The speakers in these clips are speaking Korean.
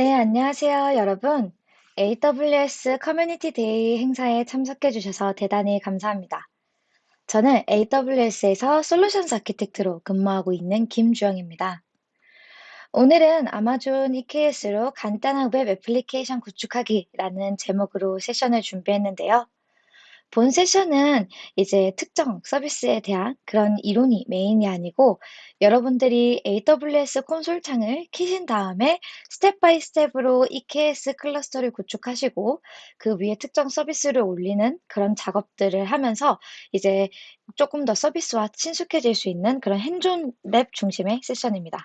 네, 안녕하세요, 여러분. AWS Community Day 행사에 참석해 주셔서 대단히 감사합니다. 저는 AWS에서 Solutions Architect로 근무하고 있는 김주영입니다. 오늘은 Amazon EKS로 간단한 웹 애플리케이션 구축하기라는 제목으로 세션을 준비했는데요. 본 세션은 이제 특정 서비스에 대한 그런 이론이 메인이 아니고 여러분들이 AWS 콘솔 창을 키신 다음에 step by step으로 EKS 클러스터를 구축하시고 그 위에 특정 서비스를 올리는 그런 작업들을 하면서 이제 조금 더 서비스와 친숙해질 수 있는 그런 hands-on lab 중심의 세션입니다.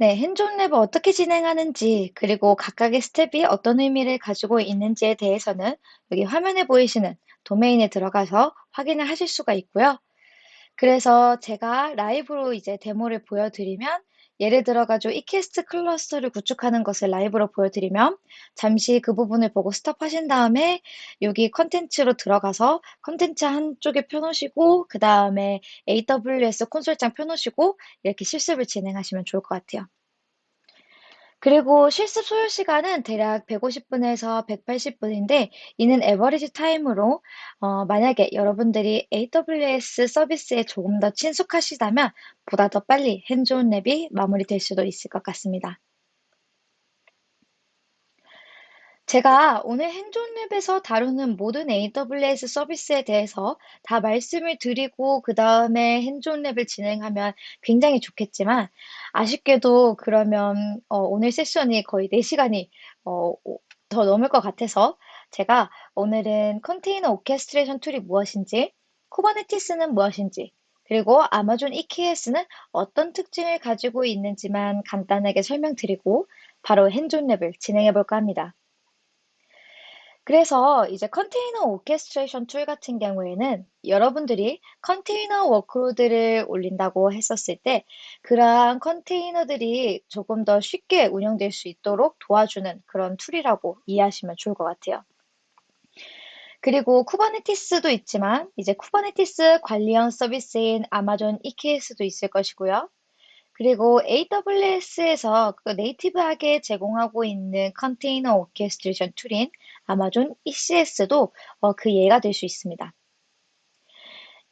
네, hands-on lab을 어떻게 진행하는지, 그리고 각각의 스텝이 어떤 의미를 가지고 있는지에 대해서는 여기 화면에 보이시는 도메인에 들어가서 확인을 하실 수가 있고요. 그래서 제가 라이브로 이제 데모를 보여드리면 예를 들어가지고 이캐스트 클러스터를 구축하는 것을 라이브로 보여드리면 잠시 그 부분을 보고 스톱하신 다음에 여기 컨텐츠로 들어가서 컨텐츠 한쪽에 펴놓으시고 그 다음에 AWS 콘솔장 펴놓으시고 이렇게 실습을 진행하시면 좋을 것 같아요. 그리고 실습 소요 시간은 대략 150분에서 180분인데 이는 average time으로 어, 만약에 여러분들이 AWS 서비스에 조금 더 친숙하시다면 보다 더 빨리 hands-on lab이 마무리될 수도 있을 것 같습니다. 제가 오늘 hands-on lab에서 다루는 모든 AWS 서비스에 대해서 다 말씀을 드리고 그 다음에 hands-on lab을 진행하면 굉장히 좋겠지만 아쉽게도 그러면 어, 오늘 세션이 거의 4시간이 어, 더 넘을 것 같아서 제가 오늘은 컨테이너 orchestration tool이 무엇인지, 쿠버네티스는 무엇인지, 그리고 아마존 EKS는 어떤 특징을 가지고 있는지만 간단하게 설명드리고 바로 hands-on lab을 진행해 볼까 합니다. 그래서 이제 컨테이너 orchestration tool 같은 경우에는 여러분들이 컨테이너 workload를 올린다고 했었을 때 그러한 컨테이너들이 조금 더 쉽게 운영될 수 있도록 도와주는 그런 tool이라고 이해하시면 좋을 것 같아요. 그리고 쿠버네티스도 있지만 이제 쿠버네티스 관리형 서비스인 아마존 EKS도 있을 것이고요. 그리고 AWS에서 그 native하게 제공하고 있는 컨테이너 orchestration tool인 아마존 ECS도 어, 그 예가 될 수 있습니다.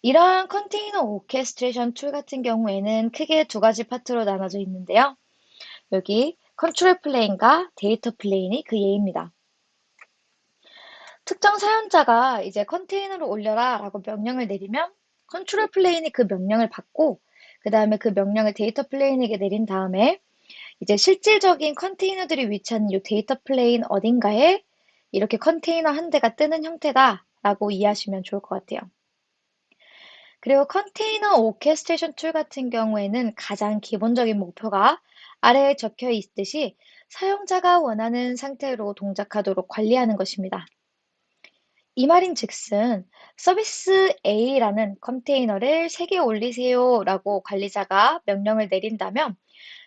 이러한 컨테이너 orchestration tool 같은 경우에는 크게 두 가지 파트로 나눠져 있는데요. 여기 control plane과 data plane이 그 예입니다. 특정 사용자가 이제 컨테이너를 올려라 라고 명령을 내리면 control plane이 그 명령을 받고 그 다음에 그 명령을 data plane에게 내린 다음에 이제 실질적인 컨테이너들이 위치하는 이 data plane 어딘가에 이렇게 컨테이너 한 대가 뜨는 형태다라고 이해하시면 좋을 것 같아요. 그리고 컨테이너 orchestration tool 같은 경우에는 가장 기본적인 목표가 아래에 적혀 있듯이 사용자가 원하는 상태로 동작하도록 관리하는 것입니다. 이 말인 즉슨 서비스 A라는 컨테이너를 3개 올리세요 라고 관리자가 명령을 내린다면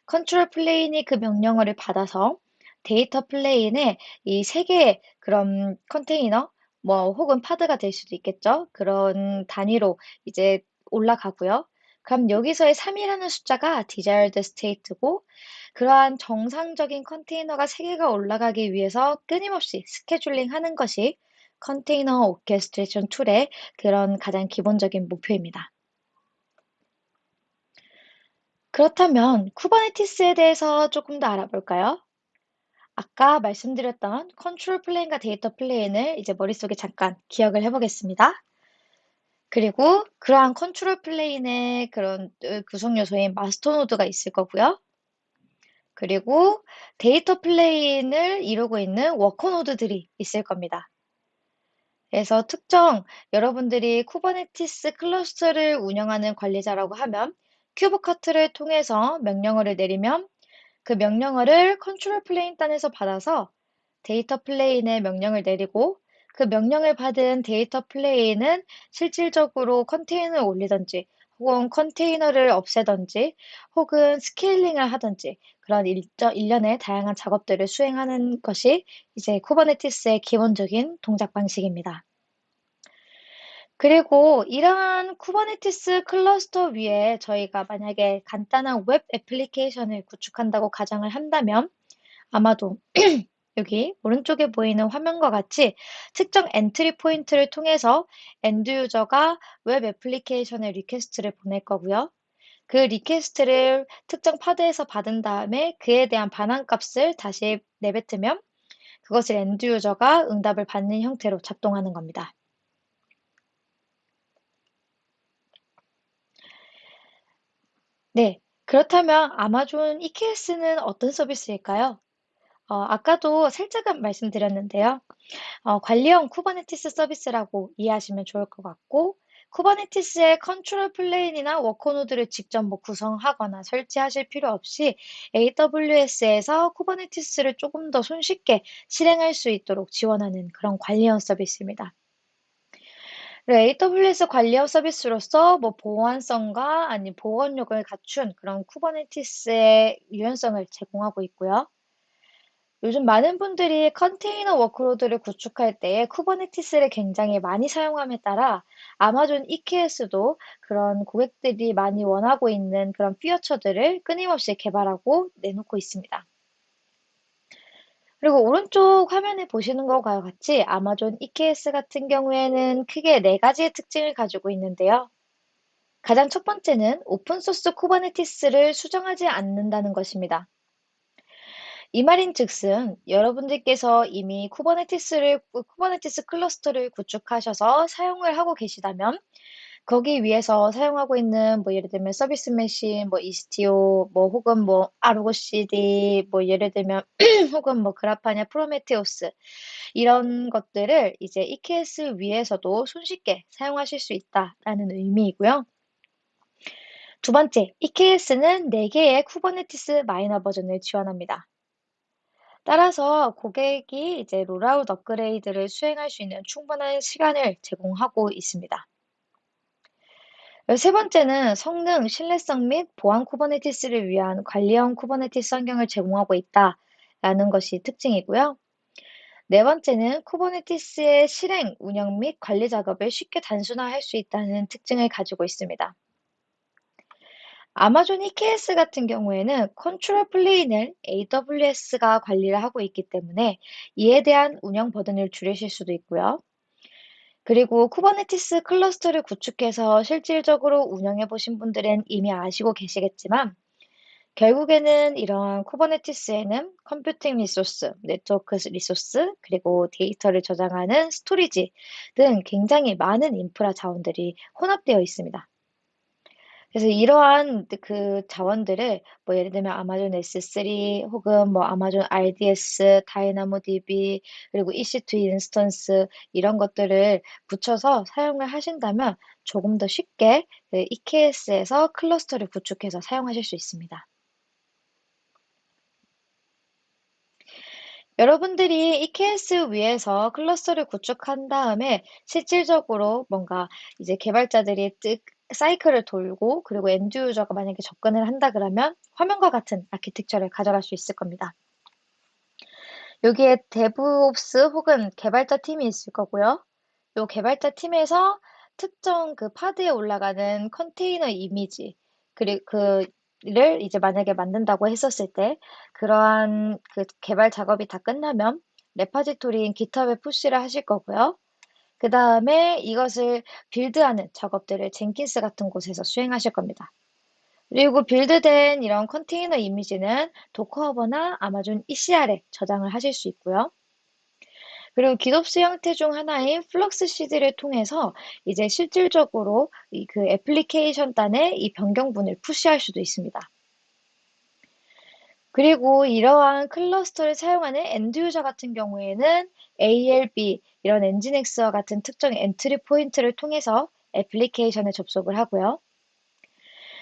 control plane이 그 명령어를 받아서 data plane에 이 3개의 그런 컨테이너 뭐 혹은 pod가 될 수도 있겠죠. 그런 단위로 이제 올라가고요. 그럼 여기서의 3이라는 숫자가 desired state고 그러한 정상적인 컨테이너가 3개가 올라가기 위해서 끊임없이 scheduling 하는 것이 컨테이너 orchestration tool의 그런 가장 기본적인 목표입니다. 그렇다면 쿠버네티스에 대해서 조금 더 알아볼까요? 아까 말씀드렸던 control plane과 data plane을 이제 머릿속에 잠깐 기억을 해보겠습니다. 그리고 그러한 control plane의 그런 구성 요소인 master node가 있을 거고요. 그리고 data plane을 이루고 있는 worker node들이 있을 겁니다. 그래서 특정 여러분들이 쿠버네티스 클러스터를 운영하는 관리자라고 하면 kubectl을 통해서 명령어를 내리면 그 명령어를 control plane 단에서 받아서 data plane에 명령을 내리고 그 명령을 받은 data plane은 실질적으로 컨테이너를 올리든지 혹은 컨테이너를 없애든지 혹은 scaling을 하든지 그런 일저, 일련의 다양한 작업들을 수행하는 것이 이제 쿠버네티스의 기본적인 동작 방식입니다. 그리고 이러한 쿠버네티스 클러스터 위에 저희가 만약에 간단한 web application을 구축한다고 가정을 한다면 아마도 여기 오른쪽에 보이는 화면과 같이 특정 entry point를 통해서 end user가 web application의 request를 보낼 거고요. 그 request를 특정 pod에서 받은 다음에 그에 대한 반환값을 다시 내뱉으면 그것을 end user가 응답을 받는 형태로 작동하는 겁니다. 네, 그렇다면 아마존 EKS는 어떤 서비스일까요? 어, 아까도 살짝은 말씀드렸는데요. 어, 관리형 쿠버네티스 서비스라고 이해하시면 좋을 것 같고, 쿠버네티스의 control plane이나 worker node를 직접 뭐 구성하거나 설치하실 필요 없이 AWS에서 쿠버네티스를 조금 더 손쉽게 실행할 수 있도록 지원하는 그런 관리형 서비스입니다. AWS 관리형 서비스로서 뭐 보안성과 아니 복원력을 갖춘 그런 쿠버네티스의 유연성을 제공하고 있고요. 요즘 많은 분들이 컨테이너 workload를 구축할 때 쿠버네티스를 굉장히 많이 사용함에 따라 아마존 EKS도 그런 고객들이 많이 원하고 있는 그런 feature들을 끊임없이 개발하고 내놓고 있습니다. 그리고 오른쪽 화면에 보시는 것과 같이 Amazon EKS 같은 경우에는 크게 네 가지의 특징을 가지고 있는데요. 가장 첫 번째는 오픈소스 Kubernetes를 수정하지 않는다는 것입니다. 이 말인 즉슨 여러분들께서 이미 Kubernetes를 Kubernetes 클러스터를 구축하셔서 사용을 하고 계시다면 거기 위에서 사용하고 있는 뭐 예를 들면 service mesh, 뭐 Istio, 뭐 혹은 뭐 Argo CD, 뭐 예를 들면 혹은 뭐 Grafana, Prometheus 이런 것들을 이제 EKS 위에서도 손쉽게 사용하실 수 있다라는 의미이고요. 두 번째, EKS는 4개의 Kubernetes 마이너 버전을 지원합니다. 따라서 고객이 이제 rollout 업그레이드를 수행할 수 있는 충분한 시간을 제공하고 있습니다. 세 번째는 성능, 신뢰성 및 보안 Kubernetes를 위한 관리형 Kubernetes 환경을 제공하고 있다라는 것이 특징이고요. 네 번째는 Kubernetes의 실행, 운영 및 관리 작업을 쉽게 단순화할 수 있다는 특징을 가지고 있습니다. Amazon EKS 같은 경우에는 control plane을 AWS가 관리를 하고 있기 때문에 이에 대한 운영 burden을 줄이실 수도 있고요. 그리고 Kubernetes 클러스터를 구축해서 실질적으로 운영해 보신 분들은 이미 아시고 계시겠지만 결국에는 이러한 Kubernetes에는 컴퓨팅 리소스, 네트워크 리소스, 그리고 데이터를 저장하는 스토리지 등 굉장히 많은 인프라 자원들이 혼합되어 있습니다. 그래서 이러한 그 자원들을 뭐 예를 들면 Amazon S3 혹은 뭐 Amazon RDS, DynamoDB 그리고 EC2 instance 이런 것들을 붙여서 사용을 하신다면 조금 더 쉽게 그 EKS에서 클러스터를 구축해서 사용하실 수 있습니다. 여러분들이 EKS 위에서 클러스터를 구축한 다음에 실질적으로 뭔가 이제 개발자들이 사이클을 돌고 그리고 end user가 만약에 접근을 한다 그러면 화면과 같은 아키텍처를 가져갈 수 있을 겁니다. 여기에 DevOps 혹은 개발자 팀이 있을 거고요. 이 개발자 팀에서 특정 그 Pod에 올라가는 컨테이너 이미지 그리고 그를 이제 만약에 만든다고 했었을 때 그러한 그 개발 작업이 다 끝나면 repository인 GitHub에 push를 하실 거고요. 그 다음에 이것을 build하는 작업들을 Jenkins 같은 곳에서 수행하실 겁니다. 그리고 build된 이런 컨테이너 이미지는 Docker Hub나 Amazon ECR에 저장을 하실 수 있고요. 그리고 GitOps 형태 중 하나인 Flux CD를 통해서 이제 실질적으로 그 애플리케이션 단에 이 변경분을 push할 수도 있습니다. 그리고 이러한 클러스터를 사용하는 end user 같은 경우에는 ALB 이런 NGINX와 같은 특정 entry point를 통해서 애플리케이션에 접속을 하고요.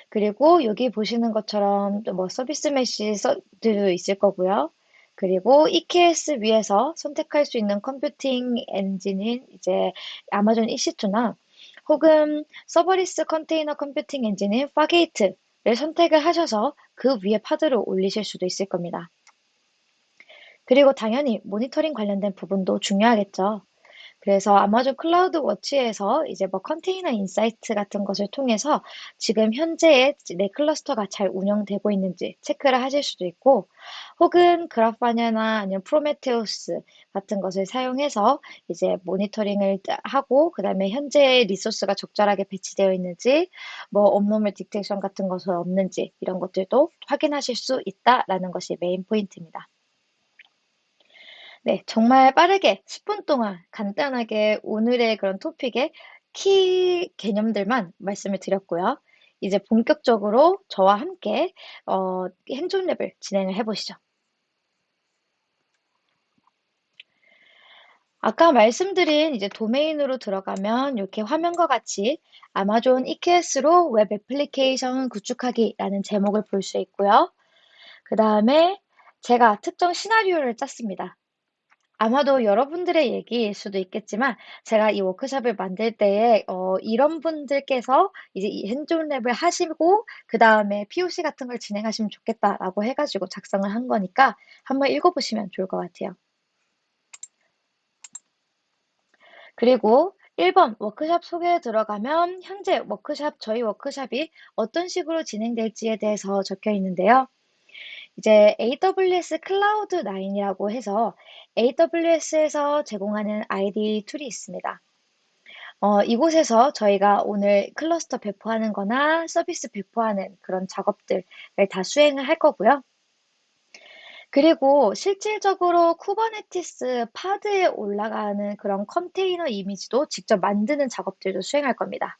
그리고 여기 보시는 것처럼 뭐 service mesh들도 있을 거고요. 그리고 EKS 위에서 선택할 수 있는 컴퓨팅 엔진인 이제 Amazon EC2나 혹은 serverless 컨테이너 컴퓨팅 엔진인 Fargate를 선택을 하셔서 그 위에 Pod를 올리실 수도 있을 겁니다. 그리고 당연히 모니터링 관련된 부분도 중요하겠죠. 그래서 Amazon CloudWatch에서 이제 뭐 Container Insights 같은 것을 통해서 지금 현재의 내 클러스터가 잘 운영되고 있는지 체크를 하실 수도 있고, 혹은 Grafana나 아니면 프로메테우스 같은 것을 사용해서 이제 모니터링을 하고, 그 다음에 현재 리소스가 적절하게 배치되어 있는지, 뭐 abnormal detection 같은 것은 없는지 이런 것들도 확인하실 수 있다라는 것이 메인 포인트입니다. 네, 정말 빠르게 10분 동안 간단하게 오늘의 그런 토픽의 키 개념들만 말씀을 드렸고요. 이제 본격적으로 저와 함께 어, hands-on lab을 진행을 해보시죠. 아까 말씀드린 이제 도메인으로 들어가면 이렇게 화면과 같이 Amazon EKS로 웹 애플리케이션 구축하기라는 제목을 볼 수 있고요. 그 다음에 제가 특정 시나리오를 짰습니다. 아마도 여러분들의 얘기일 수도 있겠지만 제가 이 워크숍을 만들 때에 어, 이런 분들께서 이제 이 hands-on lab을 하시고 그 다음에 POC 같은 걸 진행하시면 좋겠다라고 해 가지고 작성을 한 거니까 한번 읽어 보시면 좋을 것 같아요. 그리고 1번 워크숍 소개에 들어가면 현재 워크숍, 저희 워크숍이 어떤 식으로 진행될지에 대해서 적혀 있는데요. 이제 AWS Cloud9이라고 해서 AWS에서 제공하는 IDE 툴이 있습니다. 어, 이곳에서 저희가 오늘 클러스터 배포하는 거나 서비스 배포하는 그런 작업들을 다 수행을 할 거고요. 그리고 실질적으로 Kubernetes Pod에 올라가는 그런 컨테이너 이미지도 직접 만드는 작업들도 수행할 겁니다.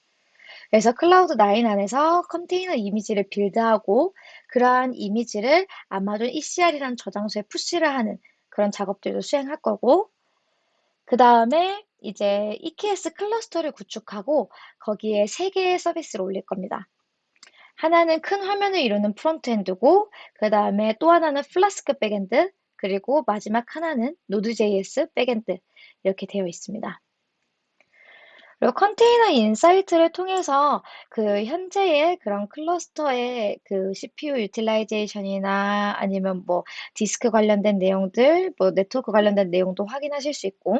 그래서 클라우드 9 안에서 컨테이너 이미지를 build하고 그러한 이미지를 아마존 ECR이라는 저장소에 push를 하는 그런 작업들도 수행할 거고 그 다음에 이제 EKS 클러스터를 구축하고 거기에 세 개의 서비스를 올릴 겁니다. 하나는 큰 화면을 이루는 frontend고 그 다음에 또 하나는 Flask backend 그리고 마지막 하나는 Node.js backend 이렇게 되어 있습니다. 그리고 Container Insights를 통해서 그 현재의 그런 클러스터의 그 CPU utilization이나 아니면 뭐 디스크 관련된 내용들, 뭐 네트워크 관련된 내용도 확인하실 수 있고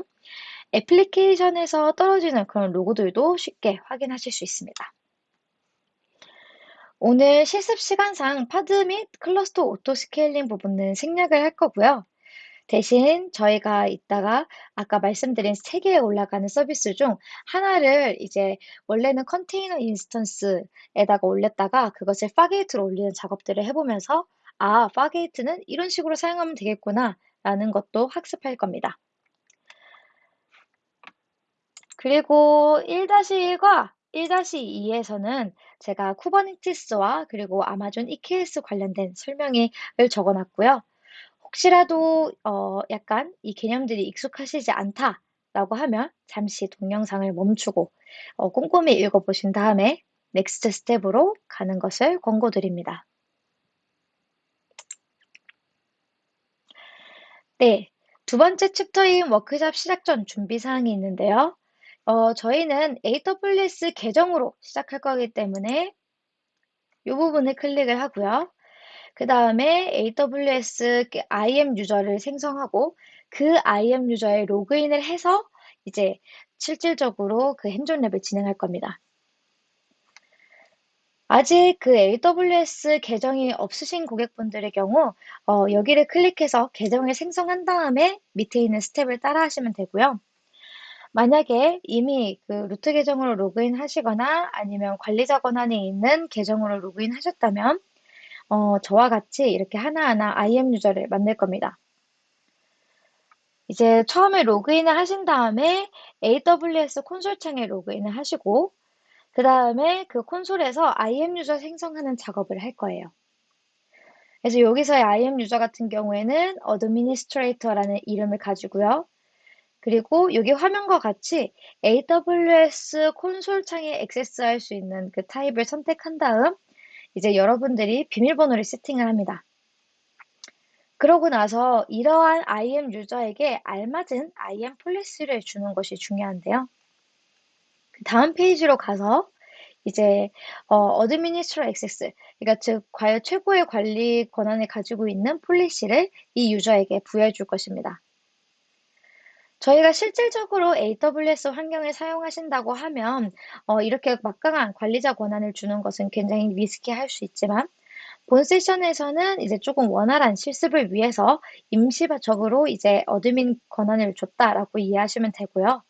애플리케이션에서 떨어지는 그런 로그들도 쉽게 확인하실 수 있습니다. 오늘 실습 시간상 Pod 및 클러스터 auto scaling 부분은 생략을 할 거고요. 대신 저희가 이따가 아까 말씀드린 세 개에 올라가는 서비스 중 하나를 이제 원래는 container instance에다가 올렸다가 그것을 Fargate로 올리는 작업들을 해보면서 아, Fargate는 이런 식으로 사용하면 되겠구나 라는 것도 학습할 겁니다. 그리고 1-1과 1-2에서는 제가 쿠버네티스와 그리고 아마존 EKS 관련된 설명을 적어놨고요. 혹시라도 어, 약간 이 개념들이 익숙하시지 않다라고 하면 잠시 동영상을 멈추고 어, 꼼꼼히 읽어보신 다음에 next step으로 가는 것을 권고드립니다. 네, 두 번째 챕터인 워크샵 시작 전 준비 사항이 있는데요. 어, 저희는 AWS 계정으로 시작할 거기 때문에 이 부분을 클릭을 하고요. 그 다음에 AWS IAM user를 생성하고 그 IAM 유저에 로그인을 해서 이제 실질적으로 그 hands-on lab을 진행할 겁니다. 아직 그 AWS 계정이 없으신 고객분들의 경우 어, 여기를 클릭해서 계정을 생성한 다음에 밑에 있는 스텝을 따라 하시면 되고요. 만약에 이미 그 루트 계정으로 로그인 하시거나 아니면 관리자 권한에 있는 계정으로 로그인 하셨다면 어, 저와 같이 이렇게 하나하나 IM 유저를 만들 겁니다. 이제 처음에 로그인을 하신 다음에 AWS 콘솔 창에 로그인을 하시고 그 다음에 그 콘솔에서 IM 유저 생성하는 작업을 할 거예요. 그래서 여기서의 IM 유저 같은 경우에는 Administrator라는 이름을 가지고요. 그리고 여기 화면과 같이 AWS 콘솔 창에 액세스할 수 있는 그 타입을 선택한 다음 이제 여러분들이 비밀번호를 세팅을 합니다. 그러고 나서 이러한 IM 유저에게 알맞은 IM 폴리시를 주는 것이 중요한데요. 다음 페이지로 가서 이제 어, Administrator Access, 그러니까 즉 과연 최고의 관리 권한을 가지고 있는 policy를 이 user에게 부여해 줄 것입니다. 저희가 실질적으로 AWS 환경을 사용하신다고 하면 어, 이렇게 막강한 관리자 권한을 주는 것은 굉장히 risky할 수 있지만 본 세션에서는 이제 조금 원활한 실습을 위해서 임시적으로 이제 admin 권한을 줬다라고 이해하시면 되고요.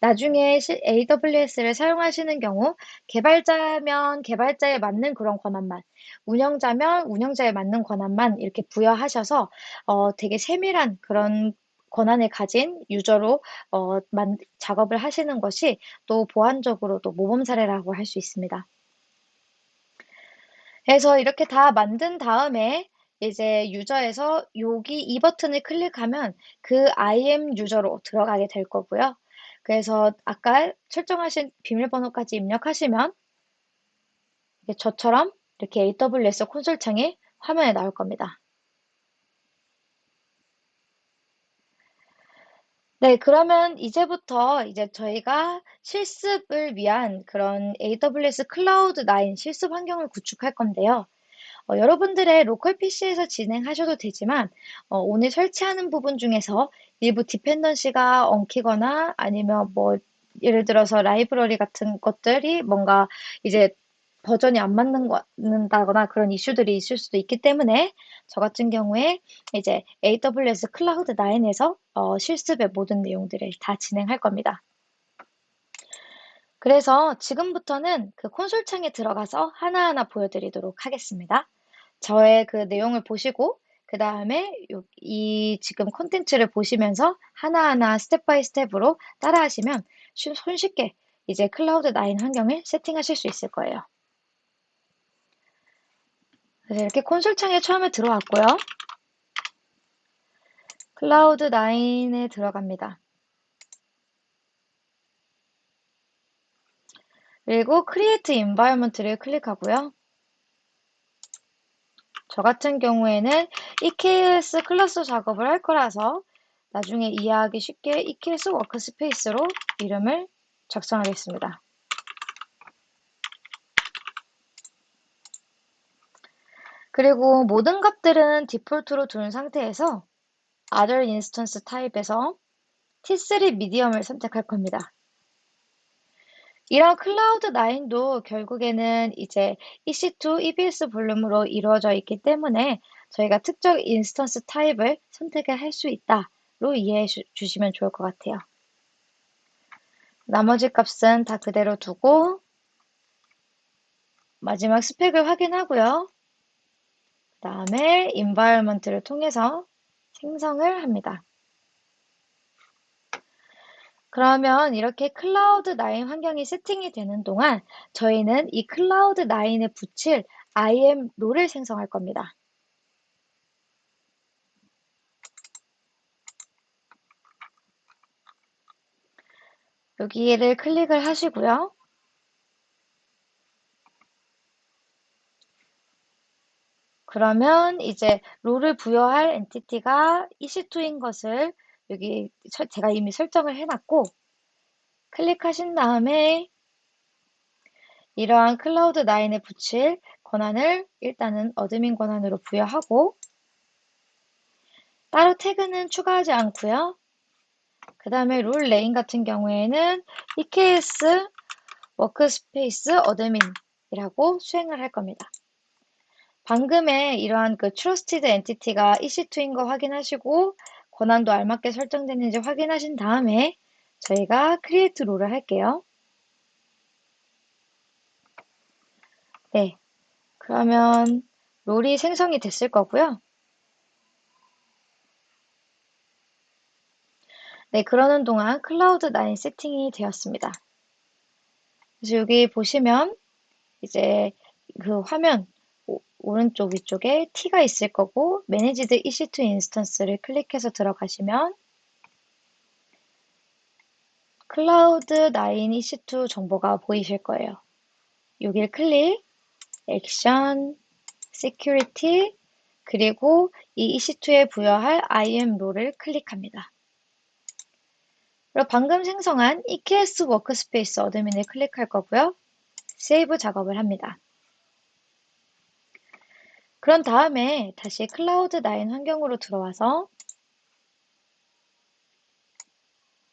나중에 AWS를 사용하시는 경우 개발자면 개발자에 맞는 그런 권한만, 운영자면 운영자에 맞는 권한만 이렇게 부여하셔서 어, 되게 세밀한 그런 권한을 가진 user로 어, 만, 작업을 하시는 것이 또 보안적으로도 모범 사례라고 할 수 있습니다. 그래서 이렇게 다 만든 다음에 이제 유저에서 여기 이 버튼을 클릭하면 그 IM 유저로 들어가게 될 거고요. 그래서 아까 설정하신 비밀번호까지 입력하시면 저처럼 이렇게 AWS 콘솔 창이 화면에 나올 겁니다. 네, 그러면 이제부터 이제 저희가 실습을 위한 그런 AWS Cloud 9 실습 환경을 구축할 건데요. 어, 여러분들의 로컬 PC에서 진행하셔도 되지만 어, 오늘 설치하는 부분 중에서 일부 dependency가 엉키거나 아니면 뭐 예를 들어서 라이브러리 같은 것들이 뭔가 이제 버전이 안 맞는다거나 그런 이슈들이 있을 수도 있기 때문에 저 같은 경우에 이제 AWS Cloud 9에서 어, 실습의 모든 내용들을 다 진행할 겁니다. 그래서 지금부터는 그 콘솔 창에 들어가서 하나하나 보여드리도록 하겠습니다. 저의 그 내용을 보시고 그 다음에 이 지금 콘텐츠를 보시면서 하나하나 step by step으로 따라 하시면 손쉽게 이제 클라우드 9 환경을 세팅하실 수 있을 거예요. 그래서 이렇게 콘솔 창에 처음에 들어왔고요. 클라우드 9에 들어갑니다. 그리고 Create Environment를 클릭하고요. 저 같은 경우에는 EKS 클러스터 작업을 할 거라서 나중에 이해하기 쉽게 EKS workspace로 이름을 작성하겠습니다. 그리고 모든 값들은 default로 둔 상태에서 Other Instance type에서 T3 medium을 선택할 겁니다. 이런 클라우드 9도 결국에는 이제 EC2 EBS volume으로 이루어져 있기 때문에 저희가 특정 instance type을 선택을 할 수 있다로 이해해 주시면 좋을 것 같아요. 나머지 값은 다 그대로 두고 마지막 스펙을 확인하고요. 그 다음에 environment를 통해서 생성을 합니다. 그러면 이렇게 클라우드 9 환경이 세팅이 되는 동안 저희는 이 클라우드 9에 붙일 IAM role을 생성할 겁니다. 여기를 클릭을 하시고요. 그러면 이제 role을 부여할 entity가 EC2인 것을 여기 제가 이미 설정을 해놨고 클릭하신 다음에 이러한 클라우드 9에 붙일 권한을 일단은 admin 권한으로 부여하고 따로 태그는 추가하지 않고요. 그 다음에 role name 같은 경우에는 EKS workspace admin이라고 수행을 할 겁니다. 방금의 이러한 그 trusted entity가 EC2인 거 확인하시고 권한도 알맞게 설정됐는지 확인하신 다음에 저희가 create role을 할게요. 네. 그러면 role이 생성이 됐을 거고요. 네, 그러는 동안 클라우드 9 세팅이 되었습니다. 그래서 여기 보시면 이제 그 화면 오른쪽 위쪽에 T가 있을 거고 Managed EC2 instance를 클릭해서 들어가시면 클라우드 9 EC2 정보가 보이실 거예요. 여기를 클릭, action, Security, 그리고 이 EC2에 부여할 IAM role을 클릭합니다. 그리고 방금 생성한 EKS workspace admin을 클릭할 거고요. save 작업을 합니다. 그런 다음에 다시 클라우드 9 환경으로 들어와서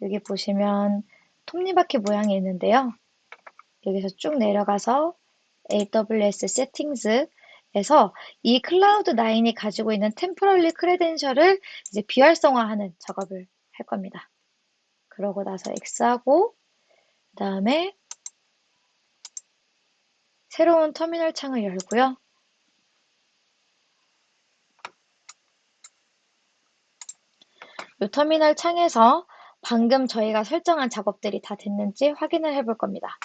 여기 보시면 톱니바퀴 모양이 있는데요. 여기서 쭉 내려가서 AWS 세팅스에서 이 클라우드9이 가지고 있는 템포럴리 크레덴셜을 이제 비활성화하는 작업을 할 겁니다. 그러고 나서 X하고 그 다음에 새로운 터미널 창을 열고요. 이 터미널 창에서 방금 저희가 설정한 작업들이 다 됐는지 확인을 해볼 겁니다.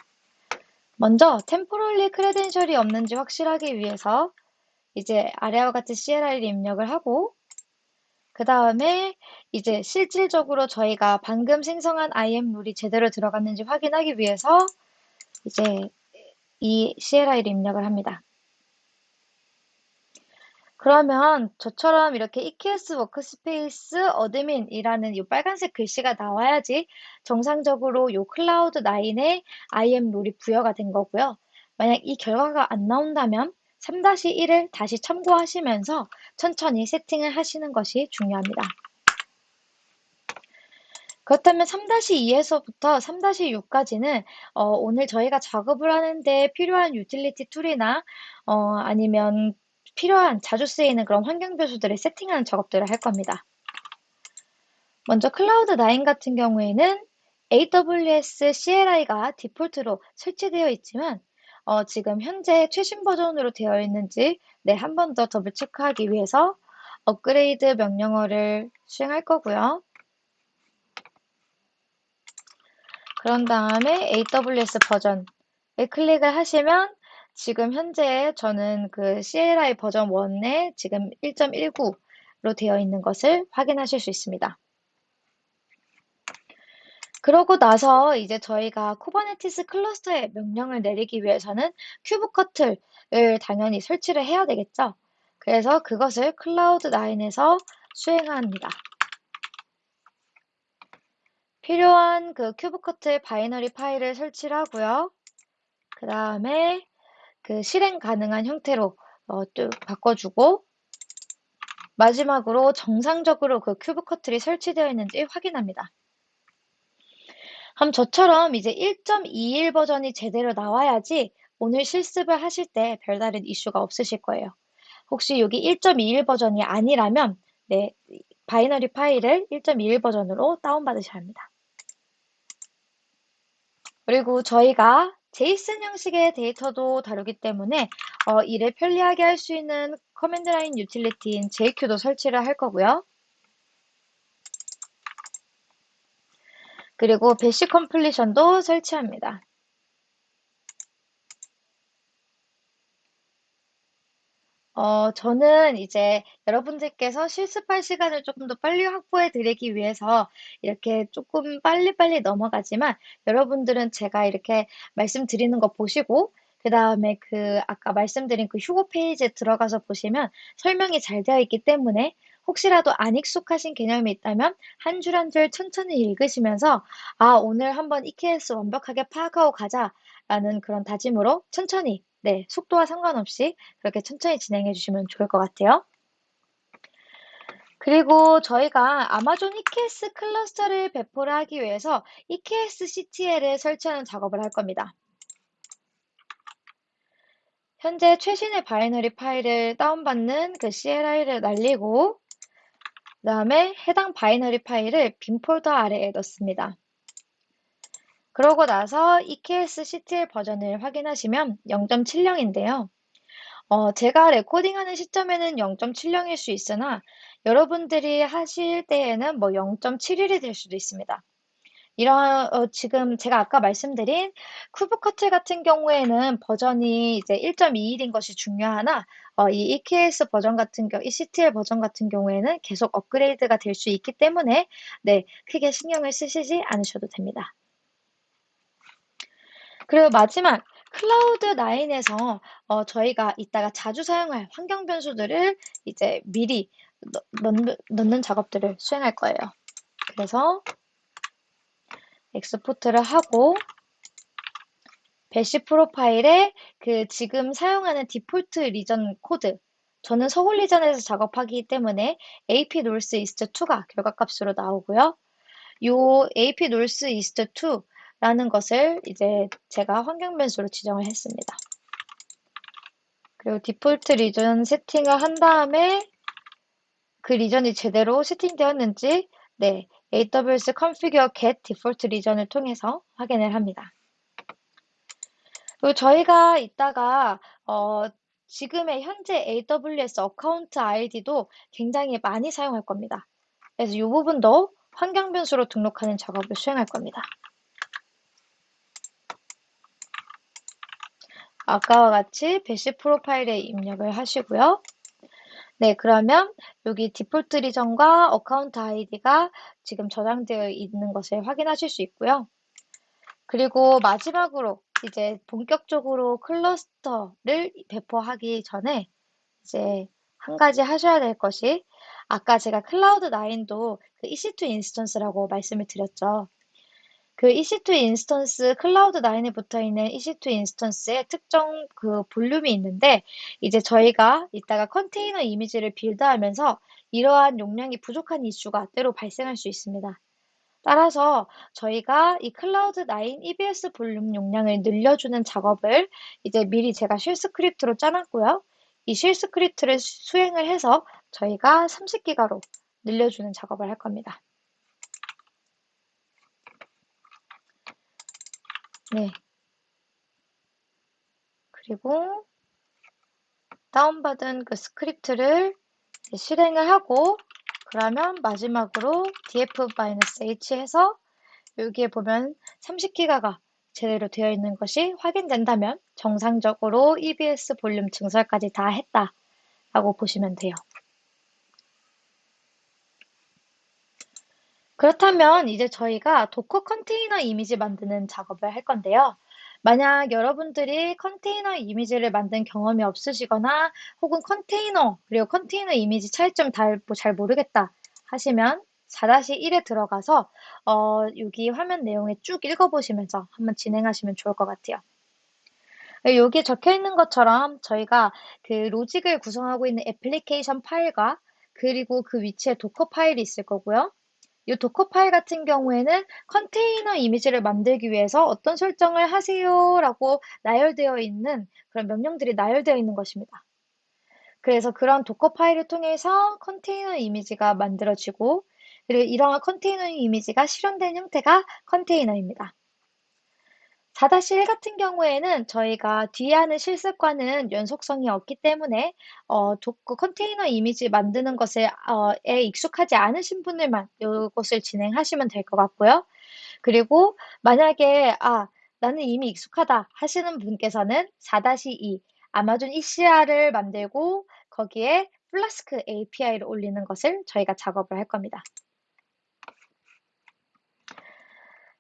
먼저 템포럴리 크레덴셜이 없는지 확실하기 위해서 이제 아래와 같이 CLI를 입력을 하고 그 다음에 이제 실질적으로 저희가 방금 생성한 IAM 룰이 제대로 들어갔는지 확인하기 위해서 이제 이 CLI를 입력을 합니다. 그러면 저처럼 이렇게 EKS workspace admin이라는 이 빨간색 글씨가 나와야지 정상적으로 이 클라우드 9에 IAM role이 부여가 된 거고요. 만약 이 결과가 안 나온다면 3-1을 다시 참고하시면서 천천히 세팅을 하시는 것이 중요합니다. 그렇다면 3-2에서부터 3-6까지는 어, 오늘 저희가 작업을 하는데 필요한 유틸리티 tool이나 어, 아니면 필요한 자주 쓰이는 그런 환경 변수들을 세팅하는 작업들을 할 겁니다. 먼저 클라우드 9 같은 경우에는 AWS CLI가 디폴트로 설치되어 있지만 어, 지금 현재 최신 버전으로 되어 있는지 네, 한 번 더 double check하기 위해서 업그레이드 명령어를 수행할 거고요. 그런 다음에 AWS 버전을 클릭을 하시면 지금 현재 저는 그 CLI 버전 1에 지금 1.19로 되어 있는 것을 확인하실 수 있습니다. 그러고 나서 이제 저희가 Kubernetes 클러스터에 명령을 내리기 위해서는 kubectl을 당연히 설치를 해야 되겠죠. 그래서 그것을 클라우드 9에서 수행합니다. 필요한 그 kubectl binary 파일을 설치를 하고요. 그 다음에 그 실행 가능한 형태로 어, 또 바꿔주고 마지막으로 정상적으로 그 kubectl이 설치되어 있는지 확인합니다. 그럼 저처럼 이제 1.21 버전이 제대로 나와야지 오늘 실습을 하실 때 별다른 이슈가 없으실 거예요. 혹시 여기 1.21 버전이 아니라면 네, binary 파일을 1.21 버전으로 다운받으셔야 합니다. 그리고 저희가 JSON 형식의 데이터도 다루기 때문에 어, 일을 편리하게 할 수 있는 command line 유틸리티인 JQ도 설치를 할 거고요. 그리고 bash completion도 설치합니다. 어, 저는 이제 여러분들께서 실습할 시간을 조금 더 빨리 확보해 드리기 위해서 이렇게 조금 빨리빨리 넘어가지만 여러분들은 제가 이렇게 말씀드리는 거 보시고 그 다음에 그 아까 말씀드린 그 휴고 페이지에 들어가서 보시면 설명이 잘 되어 있기 때문에 혹시라도 안 익숙하신 개념이 있다면 한 줄 한 줄 천천히 읽으시면서 아, 오늘 한번 EKS 완벽하게 파악하고 가자 라는 그런 다짐으로 천천히 네, 속도와 상관없이 그렇게 천천히 진행해 주시면 좋을 것 같아요. 그리고 저희가 아마존 EKS 클러스터를 배포를 하기 위해서 EKS CTL을 설치하는 작업을 할 겁니다. 현재 최신의 binary 파일을 다운받는 그 CLI를 날리고 그 다음에 해당 binary 파일을 bin 폴더 아래에 넣습니다. 그러고 나서 EKS CTL 버전을 확인하시면 0.70인데요. 어, 제가 레코딩하는 시점에는 0.70일 수 있으나 여러분들이 하실 때에는 뭐 0.71이 될 수도 있습니다. 이런 어, 지금 제가 아까 말씀드린 쿠브커틀 같은 경우에는 버전이 이제 1.21인 것이 중요하나 어, 이 EKS 버전 같은 경우, 이 CTL 버전 같은 경우에는 계속 업그레이드가 될 수 있기 때문에 네 크게 신경을 쓰시지 않으셔도 됩니다. 그리고 마지막 클라우드 9에서 어, 저희가 이따가 자주 사용할 환경 변수들을 이제 미리 넣, 넣는 작업들을 수행할 거예요. 그래서 export를 하고 bash profile에 그 지금 사용하는 디폴트 region 코드 저는 서울 region에서 작업하기 때문에 ap north east 2가 결과값으로 나오고요. 요 AP North East 2 라는 것을 이제 제가 환경 변수로 지정을 했습니다. 그리고 디폴트 리전 세팅을 한 다음에 그 리전이 제대로 세팅되었는지 네, AWS Configure Get Default Region을 통해서 확인을 합니다. 그리고 저희가 이따가 어, 지금의 현재 AWS account 아이디도 굉장히 많이 사용할 겁니다. 그래서 이 부분도 환경 변수로 등록하는 작업을 수행할 겁니다. 아까와 같이 bash profile에 입력을 하시고요. 네, 그러면 여기 디폴트 region과 account 아이디가 지금 저장되어 있는 것을 확인하실 수 있고요. 그리고 마지막으로 이제 본격적으로 클러스터를 배포하기 전에 이제 한 가지 하셔야 될 것이 아까 제가 클라우드 9도 그 EC2 instance라고 말씀을 드렸죠. 그 EC2 instance Cloud 9에 붙어 있는 EC2 instance의 특정 그 볼륨이 있는데 이제 저희가 이따가 컨테이너 이미지를 build하면서 이러한 용량이 부족한 이슈가 때로 발생할 수 있습니다. 따라서 저희가 이 클라우드 9 EBS 볼륨 용량을 늘려주는 작업을 이제 미리 제가 shell script로 짜놨고요. 이 shell script를 수행을 해서 저희가 30기가로 늘려주는 작업을 할 겁니다. 네. 그리고 다운받은 그 script를 실행을 하고 그러면 마지막으로 df -h 해서 여기에 보면 30기가가 제대로 되어 있는 것이 확인된다면 정상적으로 EBS 볼륨 증설까지 다 했다 라고 보시면 돼요. 그렇다면 이제 저희가 Docker 컨테이너 이미지 만드는 작업을 할 건데요. 만약 여러분들이 컨테이너 이미지를 만든 경험이 없으시거나 혹은 컨테이너 그리고 컨테이너 이미지 차이점 뭐잘 모르겠다 하시면 4-1에 들어가서 어, 여기 화면 내용에 쭉 읽어보시면서 한번 진행하시면 좋을 것 같아요. 여기에 적혀 있는 것처럼 저희가 그 로직을 구성하고 있는 애플리케이션 파일과 그리고 그 위치에 Docker 파일이 있을 거고요. 이 Docker 파일 같은 경우에는 컨테이너 이미지를 만들기 위해서 어떤 설정을 하세요 라고 나열되어 있는 그런 명령들이 나열되어 있는 것입니다. 그래서 그런 Docker 파일을 통해서 컨테이너 이미지가 만들어지고 그리고 이러한 컨테이너 이미지가 실행된 형태가 컨테이너입니다. 4-1 같은 경우에는 저희가 뒤에 하는 실습과는 연속성이 없기 때문에 어, Docker 컨테이너 이미지 만드는 것에 어, 에 익숙하지 않으신 분들만 이것을 진행하시면 될 것 같고요. 그리고 만약에 아 나는 이미 익숙하다 하시는 분께서는 4-2 Amazon ECR을 만들고 거기에 Flask API를 올리는 것을 저희가 작업을 할 겁니다.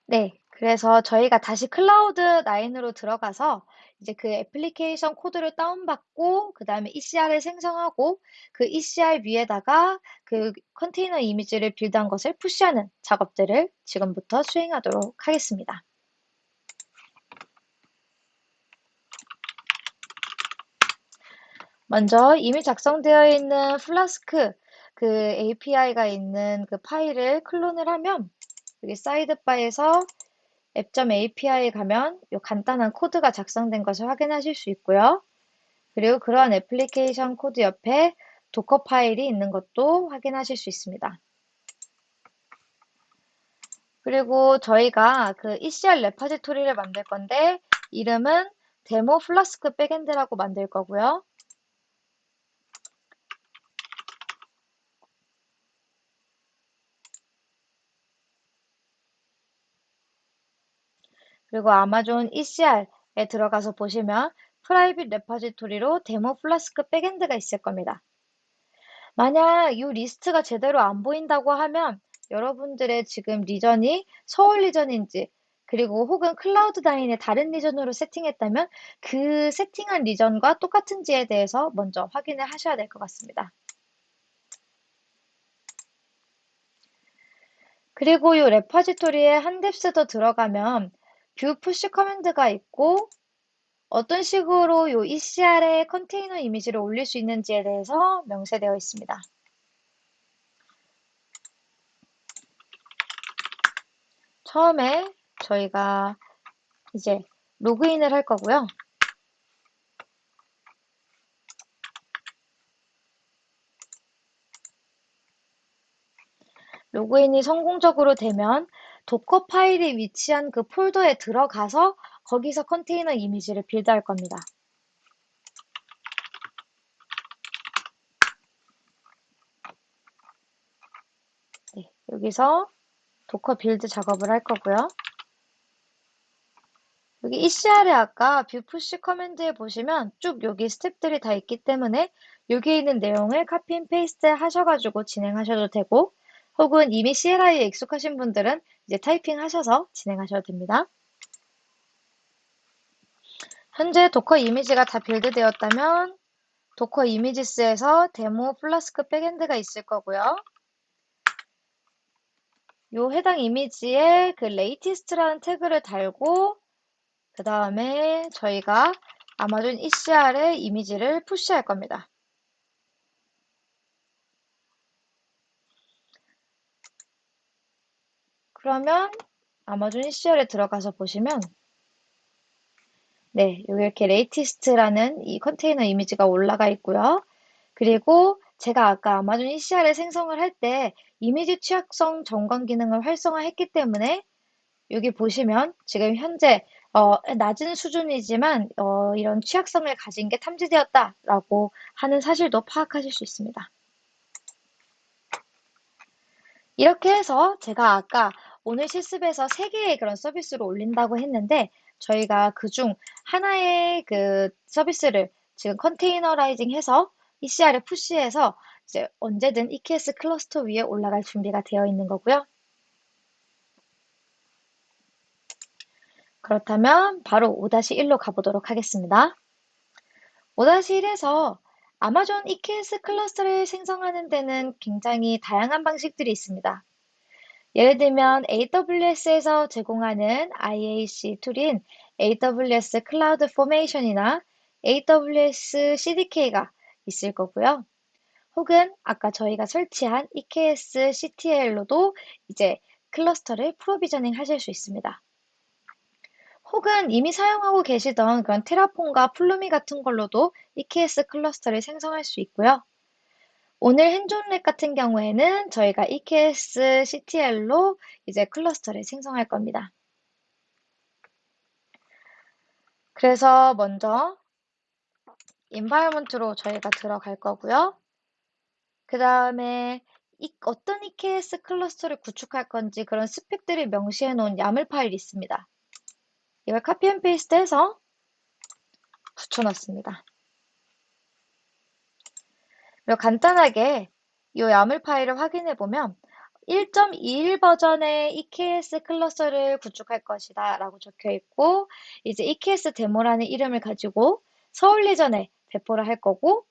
네, 그래서 저희가 다시 클라우드 9으로 들어가서 이제 그 애플리케이션 코드를 다운받고 그 다음에 ECR을 생성하고 그 ECR 위에다가 그 컨테이너 이미지를 build한 것을 push하는 작업들을 지금부터 수행하도록 하겠습니다. 먼저 이미 작성되어 있는 플라스크 그 API가 있는 그 파일을 clone을 하면 여기 sidebar에서 app.api에 가면 이 간단한 코드가 작성된 것을 확인하실 수 있고요. 그리고 그런 애플리케이션 코드 옆에 Docker 파일이 있는 것도 확인하실 수 있습니다. 그리고 저희가 그 ECR repository를 만들 건데 이름은 demo flask backend라고 만들 거고요. 그리고 Amazon ECR에 들어가서 보시면 private repository로 demo flask backend가 있을 겁니다. 만약 이 리스트가 제대로 안 보인다고 하면 여러분들의 지금 region이 서울 region인지 그리고 혹은 클라우드 다인의 다른 region으로 세팅했다면 그 세팅한 region과 똑같은지에 대해서 먼저 확인을 하셔야 될 것 같습니다. 그리고 이 repository에 한 depth 더 들어가면 view push command가 있고 어떤 식으로 이 ECR에 컨테이너 이미지를 올릴 수 있는지에 대해서 명세되어 있습니다. 처음에 저희가 이제 로그인을 할 거고요. 로그인이 성공적으로 되면 도커 파일이 위치한 그 폴더에 들어가서 거기서 컨테이너 이미지를 빌드할 겁니다. 네, 여기서 Docker build 작업을 할 거고요. 여기 ECR에 아까 view push command에 보시면 쭉 여기 스텝들이 다 있기 때문에 여기 있는 내용을 copy and paste 하셔가지고 진행하셔도 되고 혹은 이미 CLI에 익숙하신 분들은 이제 typing 하셔서 진행하셔도 됩니다. 현재 Docker 이미지가 다 build되었다면 docker images에서 demo flask backend가 있을 거고요. 요 해당 이미지에 그 latest라는 tag를 달고 그 다음에 저희가 Amazon ECR에 이미지를 push할 겁니다. 그러면 Amazon ECR에 들어가서 보시면 네, 여기 이렇게 latest라는 이 컨테이너 이미지가 올라가 있고요. 그리고 제가 아까 아마존 ECR에 생성을 할 때 이미지 취약성 점검 기능을 활성화했기 때문에 여기 보시면 지금 현재 어, 낮은 수준이지만 어, 이런 취약성을 가진 게 탐지되었다라고 하는 사실도 파악하실 수 있습니다. 이렇게 해서 제가 아까 오늘 실습에서 3개의 그런 서비스를 올린다고 했는데 저희가 그중 하나의 그 서비스를 지금 containerizing 해서 ECR에 push해서 이제 언제든 EKS cluster 위에 올라갈 준비가 되어 있는 거고요. 그렇다면 바로 5-1로 가보도록 하겠습니다. 5-1에서 Amazon EKS cluster를 생성하는 데는 굉장히 다양한 방식들이 있습니다. 예를 들면 AWS에서 제공하는 IAC 툴인 AWS CloudFormation이나 AWS CDK가 있을 거고요. 혹은 아까 저희가 설치한 eksctl로도 이제 cluster를 provisioning 하실 수 있습니다. 혹은 이미 사용하고 계시던 그런 Terraform과 Pulumi 같은 걸로도 EKS cluster를 생성할 수 있고요. 오늘 hands-on lab 같은 경우에는 저희가 EKS CTL로 이제 클러스터를 생성할 겁니다. 그래서 먼저 environment로 저희가 들어갈 거고요. 그 다음에 어떤 EKS 클러스터를 구축할 건지 그런 스펙들을 명시해 놓은 YAML 파일이 있습니다. 이걸 copy and paste 해서 붙여놨습니다. 그리고 간단하게 이 야물 파일을 확인해 보면 1.21 버전의 EKS 클러스터를 구축할 것이다 라고 적혀 있고 이제 EKS 데모라는 이름을 가지고 서울 리전에 배포를 할 거고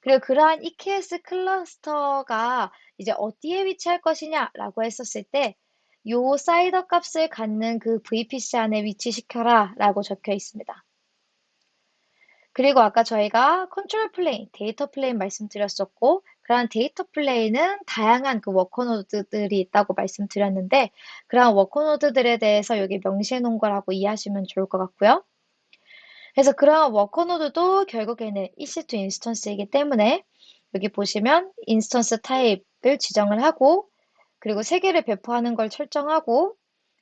그리고 그러한 EKS 클러스터가 이제 어디에 위치할 것이냐 라고 했었을 때 요 사이더 값을 갖는 그 VPC 안에 위치시켜라 라고 적혀 있습니다. 그리고 아까 저희가 control plane, data plane 말씀드렸었고 그러한 data plane은 다양한 그 worker node들이 있다고 말씀드렸는데 그러한 worker node들에 대해서 여기 명시해 놓은 거라고 이해하시면 좋을 것 같고요. 그래서 그러한 worker node도 결국에는 EC2 instance이기 때문에 여기 보시면 instance type을 지정을 하고 그리고 세 개를 배포하는 걸 설정하고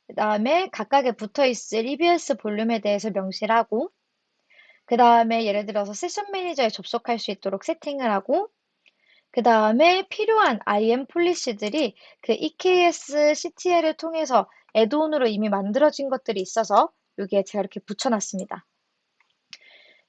그 다음에 각각에 붙어 있을 EBS 볼륨에 대해서 명시를 하고 그 다음에 예를 들어서 Session Manager에 접속할 수 있도록 setting을 하고 그 다음에 필요한 IM 폴리시들이 그 EKS CTL을 통해서 add-on으로 이미 만들어진 것들이 있어서 여기에 제가 이렇게 붙여놨습니다.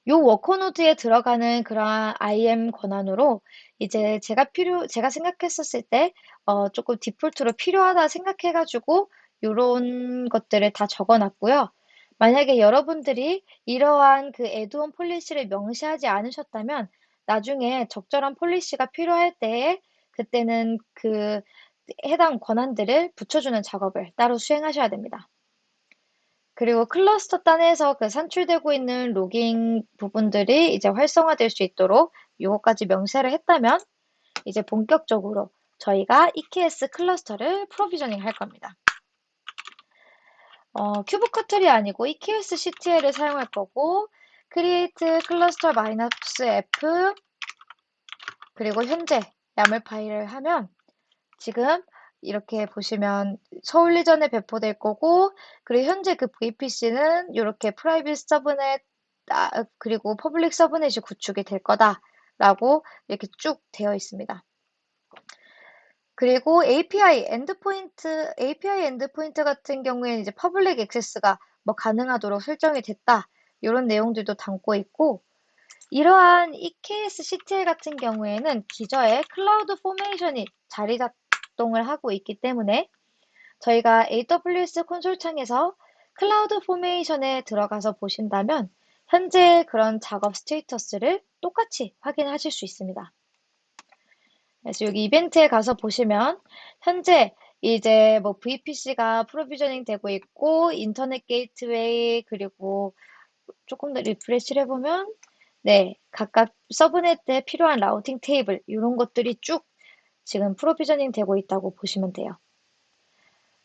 요 worker node에 들어가는 그러한 IAM 권한으로 이제 제가 필요, 제가 생각했었을 때, 어, 조금 default로 필요하다 생각해가지고, 요런 것들을 다 적어 놨고요. 만약에 여러분들이 이러한 그 add-on policy를 명시하지 않으셨다면, 나중에 적절한 policy가 필요할 때에, 그때는 그 해당 권한들을 붙여주는 작업을 따로 수행하셔야 됩니다. 그리고 클러스터 단에서 그 산출되고 있는 logging 부분들이 이제 활성화될 수 있도록 이것까지 명시를 했다면 이제 본격적으로 저희가 EKS 클러스터를 provisioning 할 겁니다. 어, kubectl이 아니고 EKS CTL을 사용할 거고 create cluster F 그리고 현재 YAML 파일을 하면 지금 이렇게 보시면 서울 region에 배포될 거고 그리고 현재 그 VPC는 이렇게 private subnet 아, 그리고 public subnet이 구축이 될 거다라고 이렇게 쭉 되어 있습니다. 그리고 API endpoint API endpoint 같은 경우에는 이제 public access가 뭐 가능하도록 설정이 됐다 이런 내용들도 담고 있고 이러한 EKS CTL 같은 경우에는 기저에 CloudFormation이 자리 작동을 하고 있기 때문에 저희가 AWS console 창에서 CloudFormation에 들어가서 보신다면 현재 그런 작업 status를 똑같이 확인하실 수 있습니다. 그래서 여기 이벤트에 가서 보시면 현재 이제 뭐 VPC가 provisioning 되고 있고 internet gateway 그리고 조금 더 refresh를 해보면 네 각각 subnet에 필요한 routing table 이런 것들이 쭉 지금 provisioning 되고 있다고 보시면 돼요.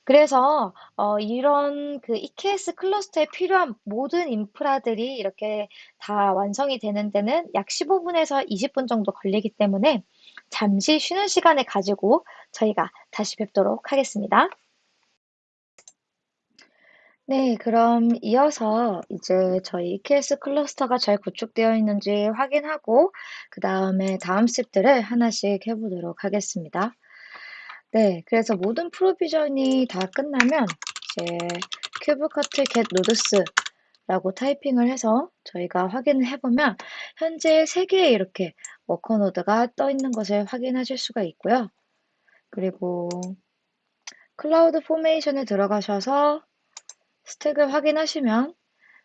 그래서 어, 이런 그 EKS 클러스터에 필요한 모든 인프라들이 이렇게 다 완성이 되는 데는 약 15분에서 20분 정도 걸리기 때문에 잠시 쉬는 시간을 가지고 저희가 다시 뵙도록 하겠습니다. 네, 그럼 이어서 이제 저희 EKS 클러스터가 잘 구축되어 있는지 확인하고 그 다음에 다음 스텝들을 하나씩 해보도록 하겠습니다. 네, 그래서 모든 프로비전이 다 끝나면 이제 큐브커트 get nodes 라고 타이핑을 해서 저희가 확인을 해보면 현재 3개의 이렇게 worker node가 떠 있는 것을 확인하실 수가 있고요. 그리고 CloudFormation에 들어가셔서 stack을 확인하시면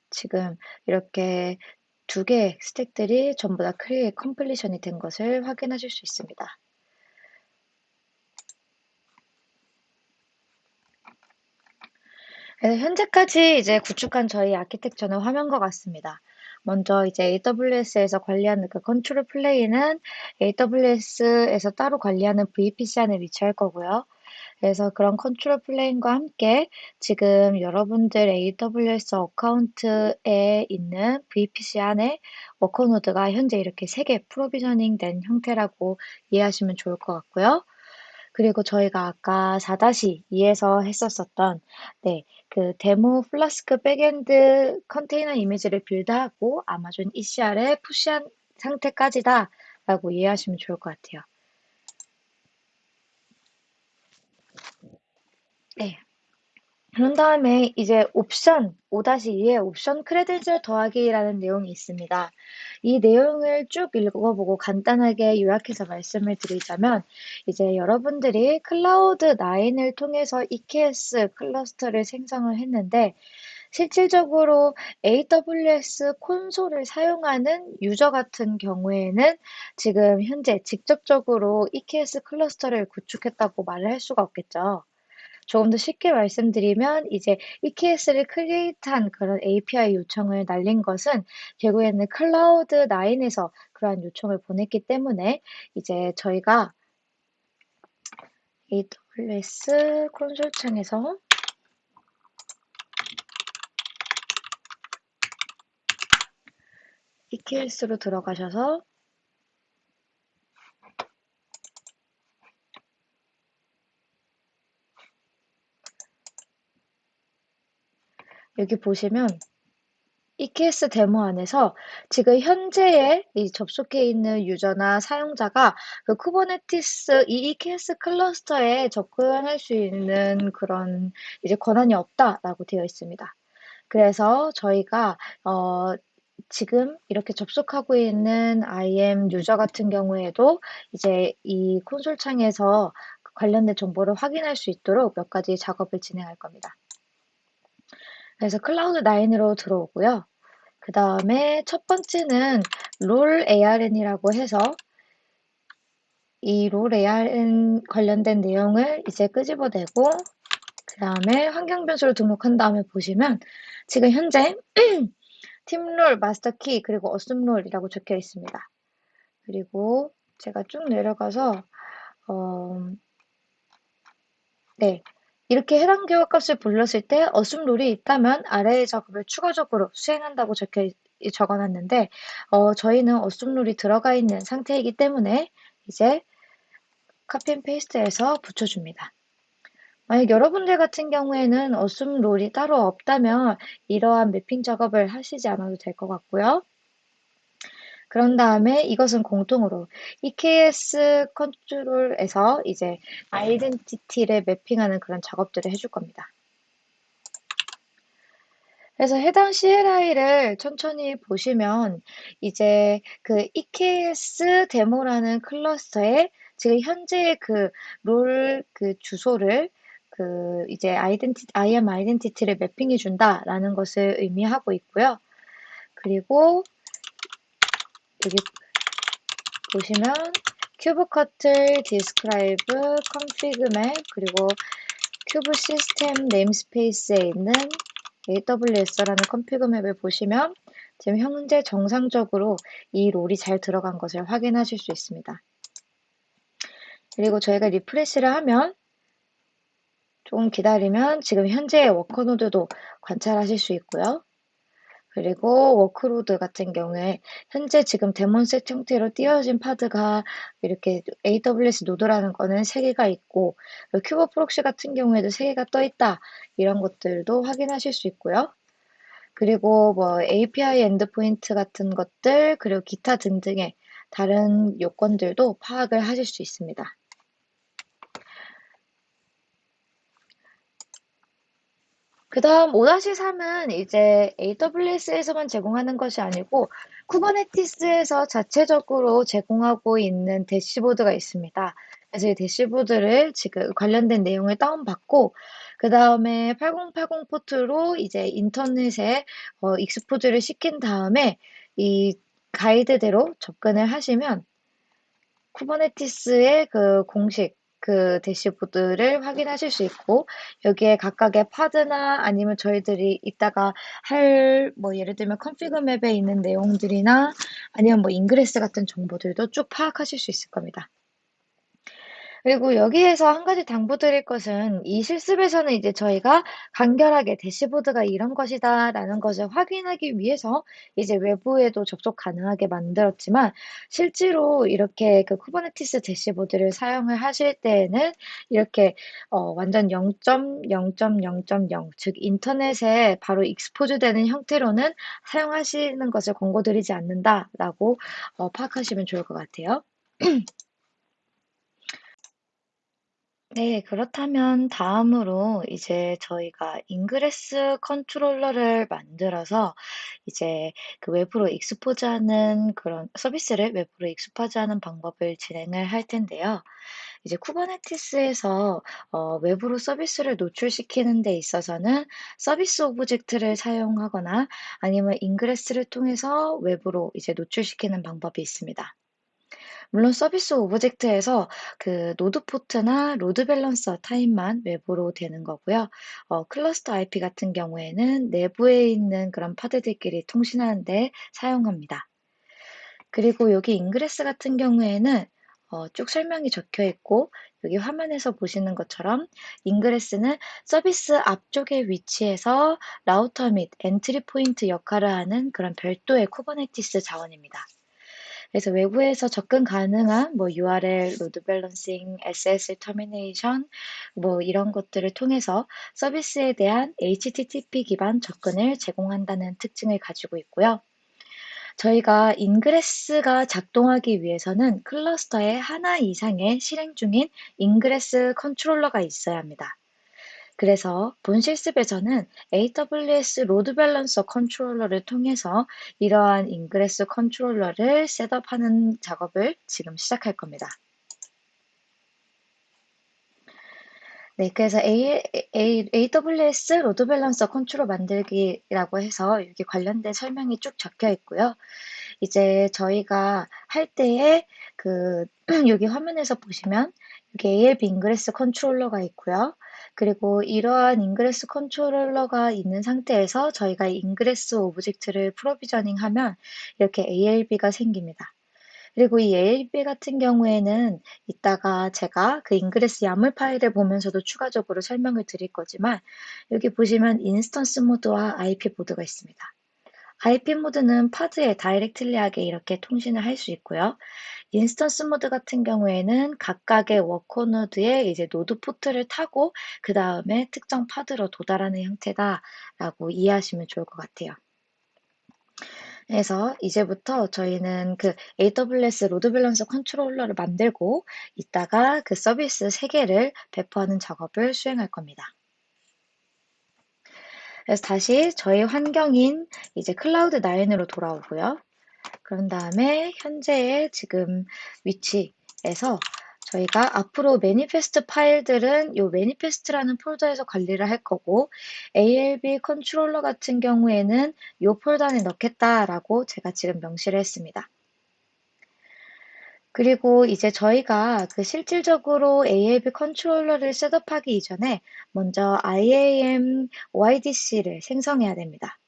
지금 이렇게 두 개의 stack들이 전부 다 create completion이 된 것을 확인하실 수 있습니다. 현재까지 이제 구축한 저희 아키텍처는 화면과 같습니다. 먼저 이제 AWS에서 관리하는 그 control plane은 AWS에서 따로 관리하는 VPC 안에 위치할 거고요. 그래서 그런 control plane과 함께 지금 여러분들 AWS account에 있는 VPC 안에 worker node가 현재 이렇게 3개 provisioning 된 형태라고 이해하시면 좋을 것 같고요. 그리고 저희가 아까 4-2에서 했었었던 네, 그 demo Flask backend container image를 build하고 Amazon ECR에 push한 상태까지다 라고 이해하시면 좋을 것 같아요. 네. 그런 다음에 이제 옵션 5-2에 옵션 credential 더하기라는 내용이 있습니다. 이 내용을 쭉 읽어보고 간단하게 요약해서 말씀을 드리자면 이제 여러분들이 Cloud9을 통해서 EKS 클러스터를 생성을 했는데 실질적으로 AWS console을 사용하는 user 같은 경우에는 지금 현재 직접적으로 EKS 클러스터를 구축했다고 말을 할 수가 없겠죠. 조금 더 쉽게 말씀드리면 이제 EKS를 create한 그런 API 요청을 날린 것은 결국에는 Cloud9에서 그러한 요청을 보냈기 때문에 이제 저희가 AWS 콘솔 창에서 EKS로 들어가셔서 여기 보시면 EKS 데모 안에서 지금 현재의 이 접속해 있는 user나 사용자가 그 Kubernetes 이 EKS 클러스터에 접근할 수 있는 그런 이제 권한이 없다라고 되어 있습니다. 그래서 저희가 어, 지금 이렇게 접속하고 있는 IAM user 같은 경우에도 이제 이 콘솔 창에서 관련된 정보를 확인할 수 있도록 몇 가지 작업을 진행할 겁니다. 그래서 클라우드 9으로 들어오고요. 그 다음에 첫 번째는 롤 ARN이라고 해서 이 롤 ARN 관련된 내용을 이제 끄집어내고 그 다음에 환경 변수를 등록한 다음에 보시면 지금 현재 팀롤, 마스터키, 그리고 어슴롤이라고 적혀 있습니다. 그리고 제가 쭉 내려가서 어, 네, 이렇게 해당 결과값을 불렀을 때 어순 룰이 있다면 아래의 작업을 추가적으로 수행한다고 적혀 적어놨는데 어, 저희는 어순 룰이 들어가 있는 상태이기 때문에 이제 copy and paste해서 붙여줍니다. 만약 여러분들 같은 경우에는 어순 룰이 따로 없다면 이러한 mapping 작업을 하시지 않아도 될 것 같고요. 그런 다음에 이것은 공통으로 EKS 컨트롤에서 이제 아이덴티티를 매핑하는 그런 작업들을 해줄 겁니다. 그래서 해당 CLI를 천천히 보시면 이제 그 EKS 데모라는 클러스터에 지금 현재의 그 롤그 주소를 그 이제 아이덴티 IAM 아이덴티티를 매핑해 준다라는 것을 의미하고 있고요. 그리고 여기 보시면 kubectl, describe, config map, 그리고 kube system namespace에 있는 AWS라는 config map을 보시면 지금 현재 정상적으로 이 role이 잘 들어간 것을 확인하실 수 있습니다. 그리고 저희가 refresh를 하면 조금 기다리면 지금 현재의 worker node도 관찰하실 수 있고요. 그리고 workload 같은 경우에 현재 지금 DaemonSet 형태로 띄어진 pod가 이렇게 AWS node라는 거는 3개가 있고 kube proxy 같은 경우에도 3개가 떠 있다. 이런 것들도 확인하실 수 있고요. 그리고 뭐 API endpoint 같은 것들 그리고 기타 등등의 다른 요건들도 파악을 하실 수 있습니다. 그 다음 5-3은 이제 AWS에서만 제공하는 것이 아니고 Kubernetes에서 자체적으로 제공하고 있는 대시보드가 있습니다. 그래서 이 대시보드를 지금 관련된 내용을 다운받고 그 다음에 8080 port로 이제 인터넷에 어, expose를 시킨 다음에 이 가이드대로 접근을 하시면 Kubernetes의 그 공식 그 대시보드를 확인하실 수 있고 여기에 각각의 pod나 아니면 저희들이 이따가 할 뭐 예를 들면 config map에 있는 내용들이나 아니면 뭐 ingress 같은 정보들도 쭉 파악하실 수 있을 겁니다. 그리고 여기에서 한 가지 당부드릴 것은 이 실습에서는 이제 저희가 간결하게 대시보드가 이런 것이다라는 것을 확인하기 위해서 이제 외부에도 접속 가능하게 만들었지만 실제로 이렇게 그 Kubernetes 대시보드를 사용을 하실 때에는 이렇게 어 완전 0.0.0.0 즉 인터넷에 바로 expose 되는 형태로는 사용하시는 것을 권고드리지 않는다라고 어 파악하시면 좋을 것 같아요. 네, 그렇다면 다음으로 이제 저희가 ingress controller를 만들어서 이제 그 외부로 expose하는 그런 서비스를 외부로 expose하는 방법을 진행을 할 텐데요. 이제 Kubernetes에서 어, 외부로 서비스를 노출시키는 데 있어서는 서비스 object를 사용하거나 아니면 ingress를 통해서 외부로 이제 노출시키는 방법이 있습니다. 물론 서비스 object에서 그 node port나 load balancer 타입만 외부로 되는 거고요. 어, cluster IP 같은 경우에는 내부에 있는 그런 pod들끼리 통신하는데 사용합니다. 그리고 여기 ingress 같은 경우에는 어, 쭉 설명이 적혀 있고 여기 화면에서 보시는 것처럼 ingress는 서비스 앞쪽에 위치해서 라우터 및 entry point 역할을 하는 그런 별도의 Kubernetes 자원입니다. 그래서 외부에서 접근 가능한 뭐 URL, load balancing, SSL termination 뭐 이런 것들을 통해서 서비스에 대한 HTTP 기반 접근을 제공한다는 특징을 가지고 있고요. 저희가 ingress가 작동하기 위해서는 cluster에 하나 이상의 실행 중인 ingress controller가 있어야 합니다. 그래서 본 실습에서는 AWS load balancer controller를 통해서 이러한 ingress controller를 setup하는 작업을 지금 시작할 겁니다. 네, 그래서 A, A, AWS load balancer control 만들기라고 해서 여기 관련된 설명이 쭉 적혀 있고요. 이제 저희가 할 때에 그 여기 화면에서 보시면 여기 ALB ingress controller가 있고요. 그리고 이러한 ingress controller가 있는 상태에서 저희가 ingress object를 provisioning 하면 이렇게 ALB가 생깁니다. 그리고 이 ALB 같은 경우에는 이따가 제가 그 ingress yaml 파일을 보면서도 추가적으로 설명을 드릴 거지만 여기 보시면 인스턴스 모드와 IP 모드가 있습니다. IP 모드는 파드에 다이렉틀리하게 이렇게 통신을 할 수 있고요. instance mode 같은 경우에는 각각의 worker node에 이제 node port를 타고 그 다음에 특정 pod로 도달하는 형태다라고 이해하시면 좋을 것 같아요. 그래서 이제부터 저희는 그 AWS load balancer controller를 만들고 이따가 그 서비스 3개를 배포하는 작업을 수행할 겁니다. 그래서 다시 저희 환경인 이제 클라우드 9으로 돌아오고요. 그런 다음에 현재의 지금 위치에서 저희가 앞으로 manifest 파일들은 이 manifest라는 폴더에서 관리를 할 거고 ALB controller 같은 경우에는 이 폴더 안에 넣겠다라고 제가 지금 명시를 했습니다. 그리고 이제 저희가 그 실질적으로 ALB 컨트롤러를 셋업하기 이전에 먼저 IAM OIDC를 생성해야 됩니다.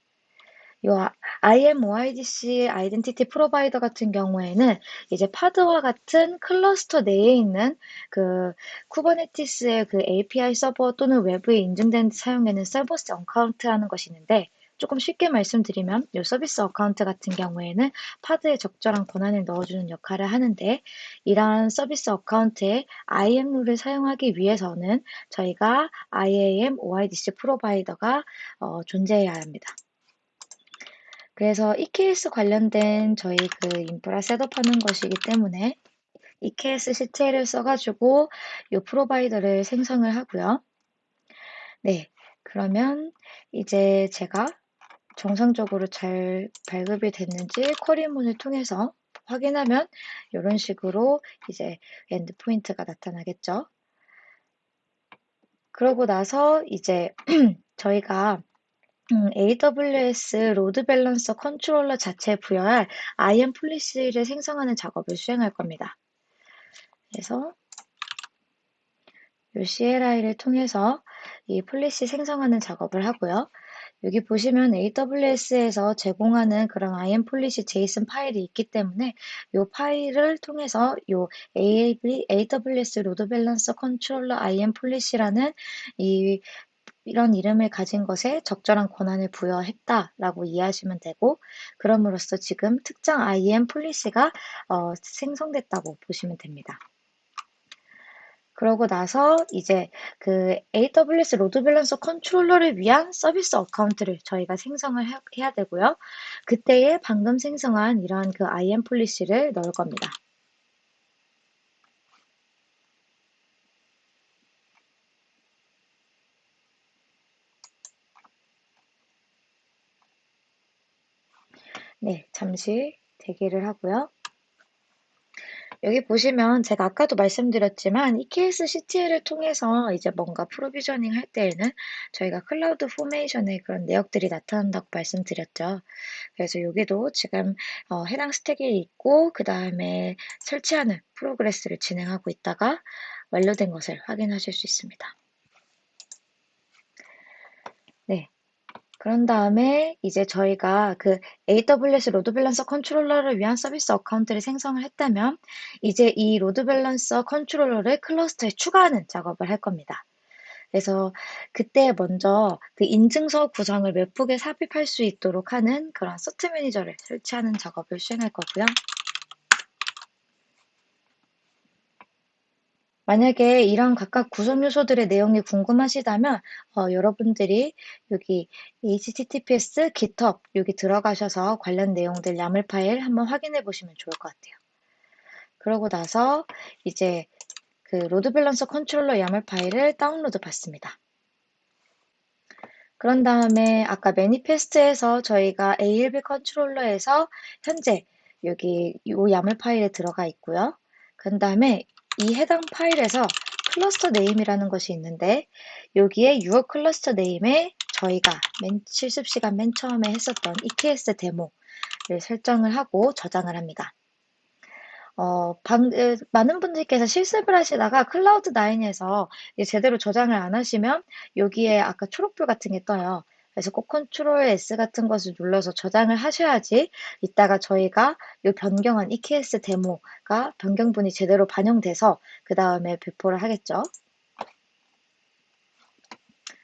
요 IAM-OIDC identity provider 같은 경우에는 이제 pod와 같은 클러스터 내에 있는 그 Kubernetes의 그 API 서버 또는 외부에 인증된 사용에는 service account라는 것이 있는데 조금 쉽게 말씀드리면 이 service account 같은 경우에는 pod에 적절한 권한을 넣어주는 역할을 하는데 이러한 서비스 어카운트에 IAM 룰을 사용하기 위해서는 저희가 IAM OIDC provider가 어, 존재해야 합니다. 그래서 EKS 관련된 저희 그 인프라 setup하는 것이기 때문에 eksctl을 써가지고 이 provider를 생성을 하고요. 네, 그러면 이제 제가 정상적으로 잘 발급이 됐는지 query문을 통해서 확인하면 이런 식으로 이제 endpoint가 나타나겠죠. 그러고 나서 이제 저희가 음, AWS Load Balancer Controller 자체에 부여할 IAM policy를 생성하는 작업을 수행할 겁니다. 그래서 이 CLI를 통해서 이 policy 생성하는 작업을 하고요. 여기 보시면 AWS에서 제공하는 그런 IAM policy JSON 파일이 있기 때문에 이 파일을 통해서 이 AWS 로드 밸런서 컨트롤러 IAM 폴리시라는 이 이런 이름을 가진 것에 적절한 권한을 부여했다라고 이해하시면 되고 그럼으로써 지금 특정 IAM policy가 어, 생성됐다고 보시면 됩니다. 그러고 나서 이제 그 AWS Load Balancer Controller를 위한 service account를 저희가 생성을 해야 되고요. 그때에 방금 생성한 이러한 그 IAM policy를 넣을 겁니다. 네, 잠시 대기를 하고요. 여기 보시면 제가 아까도 말씀드렸지만 eksctl을 통해서 이제 뭔가 provisioning 할 때에는 저희가 CloudFormation의 그런 내역들이 나타난다고 말씀드렸죠. 그래서 여기도 지금 어, 해당 스택이 있고 그 다음에 설치하는 progress를 진행하고 있다가 완료된 것을 확인하실 수 있습니다. 그런 다음에 이제 저희가 그 AWS Load Balancer Controller를 위한 service account를 생성을 했다면 이제 이 Load Balancer Controller를 클러스터에 추가하는 작업을 할 겁니다. 그래서 그때 먼저 그 인증서 구성을 webhook에 삽입할 수 있도록 하는 그런 cert manager를 설치하는 작업을 수행할 거고요. 만약에 이런 각각 구성 요소들의 내용이 궁금하시다면 어, 여러분들이 여기 https github 여기 들어가셔서 관련 내용들 YAML 파일 한번 확인해 보시면 좋을 것 같아요. 그러고 나서 이제 그 Load Balancer Controller YAML 파일을 다운로드 받습니다. 그런 다음에 아까 manifest에서 저희가 ALB 컨트롤러에서 현재 여기 이 YAML 파일에 들어가 있고요. 그 다음에 이 해당 파일에서 cluster name이라는 것이 있는데 여기에 your cluster name에 저희가 맨 실습 시간 맨 처음에 했었던 EKS 데모를 설정을 하고 저장을 합니다. 어, 방, 많은 분들께서 실습을 하시다가 클라우드 9에서 제대로 저장을 안 하시면 여기에 아까 초록불 같은 게 떠요. 그래서 꼭 Ctrl S 같은 것을 눌러서 저장을 하셔야지 이따가 저희가 이 변경한 EKS 데모가 변경분이 제대로 반영돼서 그 다음에 배포를 하겠죠.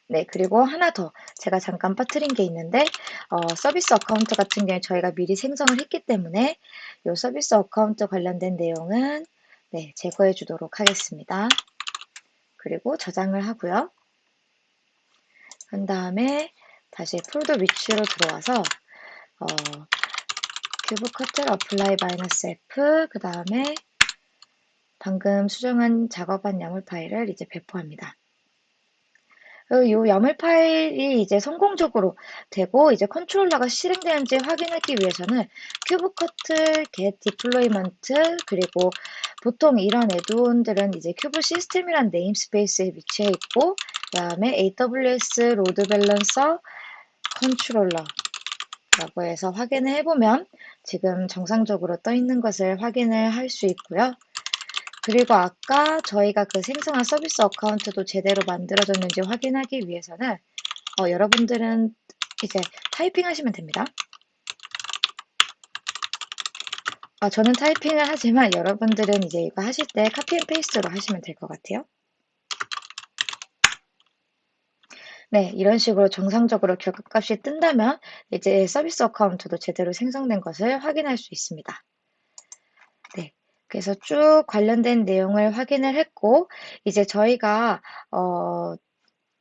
네, 그리고 하나 더 제가 잠깐 빠뜨린 게 있는데 어, service account 같은 경우에 저희가 미리 생성을 했기 때문에 이 service account 관련된 내용은 네, 제거해 주도록 하겠습니다. 그리고 저장을 하고요. 그 다음에 다시 폴더 위치로 들어와서 어, kubectl apply minus F 그 다음에 방금 수정한 작업한 YAML 파일을 이제 배포합니다. 이 YAML 파일이 이제 성공적으로 되고 이제 컨트롤러가 실행되는지 확인하기 위해서는 kubectl, get deployment 그리고 보통 이런 add-on들은 이제 kube-system이란 namespace에 위치해 있고 그 다음에 AWS Load Balancer Controller 라고 해서 확인을 해보면 지금 정상적으로 떠 있는 것을 확인을 할 수 있고요. 그리고 아까 저희가 그 생성한 service account도 제대로 만들어졌는지 확인하기 위해서는 어, 여러분들은 이제 타이핑 하시면 됩니다. 아, 저는 타이핑을 하지만 여러분들은 이제 이거 하실 때 copy and paste로 하시면 될 것 같아요. 네, 이런 식으로 정상적으로 결과값이 뜬다면 이제 서비스 어카운트도 제대로 생성된 것을 확인할 수 있습니다. 그래서 쭉 관련된 내용을 확인을 했고, 이제 저희가, 어,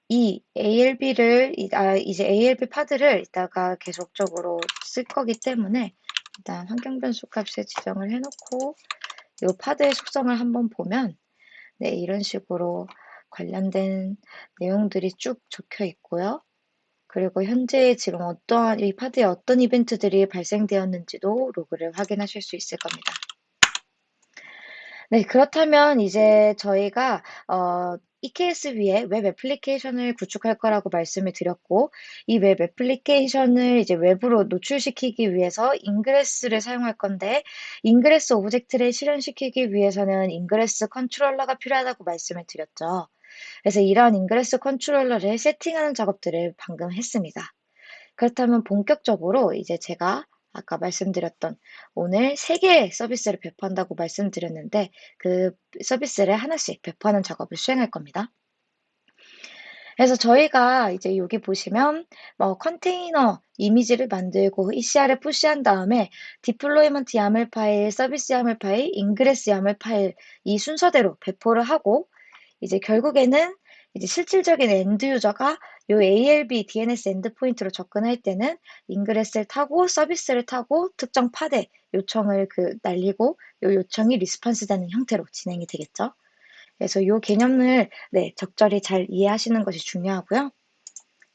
이 ALB를, 아, 이제 ALB 파드를 이따가 계속적으로 쓸 거기 때문에, 일단 환경 변수 값에 지정을 해놓고, 이 파드의 속성을 한번 보면, 네, 이런 식으로 관련된 내용들이 쭉 적혀 있고요. 그리고 현재 지금 어떠한, 이 pod에 어떤 이벤트들이 발생되었는지도 로그를 확인하실 수 있을 겁니다. 네, 그렇다면 이제 저희가 어, EKS 위에 웹 애플리케이션을 구축할 거라고 말씀을 드렸고, 이 웹 애플리케이션을 이제 외부로 노출시키기 위해서 ingress를 사용할 건데, Ingress object를 실현시키기 위해서는 Ingress controller가 필요하다고 말씀을 드렸죠. 그래서 이러한 Ingress controller를 세팅하는 작업들을 방금 했습니다. 그렇다면 본격적으로 이제 제가 아까 말씀드렸던 오늘 3개의 서비스를 배포한다고 말씀드렸는데 그 서비스를 하나씩 배포하는 작업을 수행할 겁니다. 그래서 저희가 이제 여기 보시면 뭐 컨테이너 이미지를 만들고 ECR에 push한 다음에 Deployment YAML 파일, 서비스 YAML 파일, Ingress YAML 파일 이 순서대로 배포를 하고 이제 결국에는 이제 실질적인 end user가 요 ALB DNS endpoint로 접근할 때는 Ingress를 타고 서비스를 타고 특정 Pod에 요청을 그 날리고 요 요청이 response 되는 형태로 진행이 되겠죠. 그래서 요 개념을 네, 적절히 잘 이해하시는 것이 중요하고요.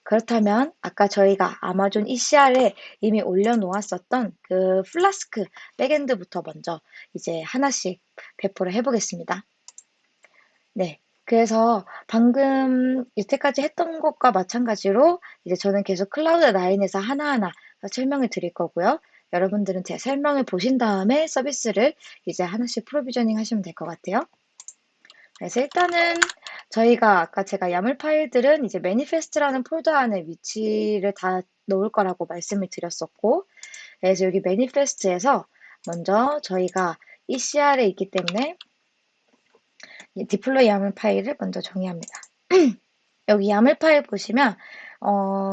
그렇다면 아까 저희가 아마존 ECR에 이미 올려놓았었던 그 Flask backend부터 먼저 이제 하나씩 배포를 해보겠습니다. 네, 그래서 방금 이때까지 했던 것과 마찬가지로 이제 저는 계속 클라우드 9에서 하나하나 설명을 드릴 거고요. 여러분들은 제 설명을 보신 다음에 서비스를 이제 하나씩 provisioning 하시면 될 것 같아요. 그래서 일단은 저희가 아까 제가 YAML 파일들은 이제 manifest라는 폴더 안에 위치를 다 놓을 거라고 말씀을 드렸었고 그래서 여기 manifest에서 먼저 저희가 ECR에 있기 때문에 deploy YAML 파일을 먼저 정의합니다. 여기 YAML 파일 보시면 어,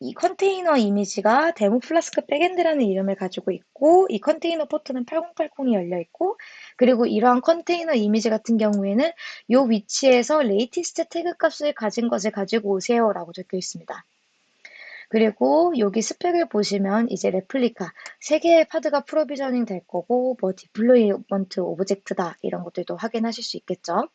이 컨테이너 이미지가 demo Flask backend라는 이름을 가지고 있고 이 컨테이너 포트는 8080이 열려 있고 그리고 이러한 컨테이너 이미지 같은 경우에는 이 위치에서 latest 태그 값을 가진 것을 가지고 오세요 라고 적혀 있습니다. 그리고 여기 스펙을 보시면 이제 레플리카 세 개의 Pod가 provisioning 될 거고 뭐 Deployment object다 이런 것들도 확인하실 수 있겠죠.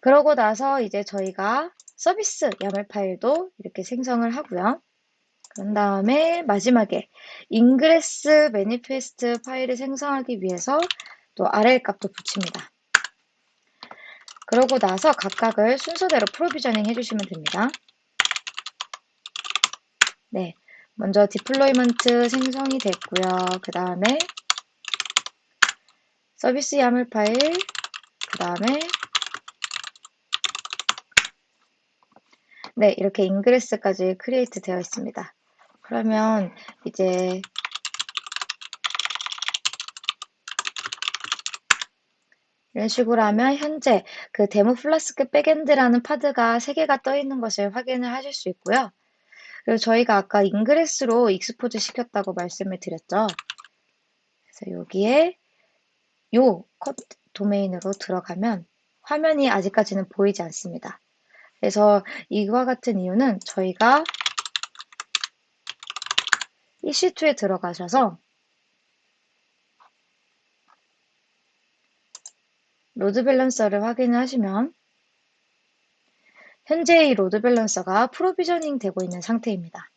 그러고 나서 이제 저희가 서비스 YAML 파일도 이렇게 생성을 하고요. 그런 다음에 마지막에 Ingress manifest 파일을 생성하기 위해서 또 URL 값도 붙입니다. 그러고 나서 각각을 순서대로 provisioning 해주시면 됩니다. 네, 먼저 Deployment 생성이 됐고요. 그 다음에 서비스 YAML 파일, 그 다음에 네, 이렇게 Ingress까지 create 되어 있습니다. 그러면 이제 이런 식으로 하면 현재 그 demo Flask backend라는 Pod가 3개가 떠 있는 것을 확인을 하실 수 있고요. 그리고 저희가 아까 Ingress로 expose 시켰다고 말씀을 드렸죠. 그래서 여기에 요 도메인으로 들어가면 화면이 아직까지는 보이지 않습니다. 그래서 이와 같은 이유는 저희가 EC2에 들어가셔서 load balancer를 확인을 하시면 현재 이 load balancer가 provisioning 되고 있는 상태입니다.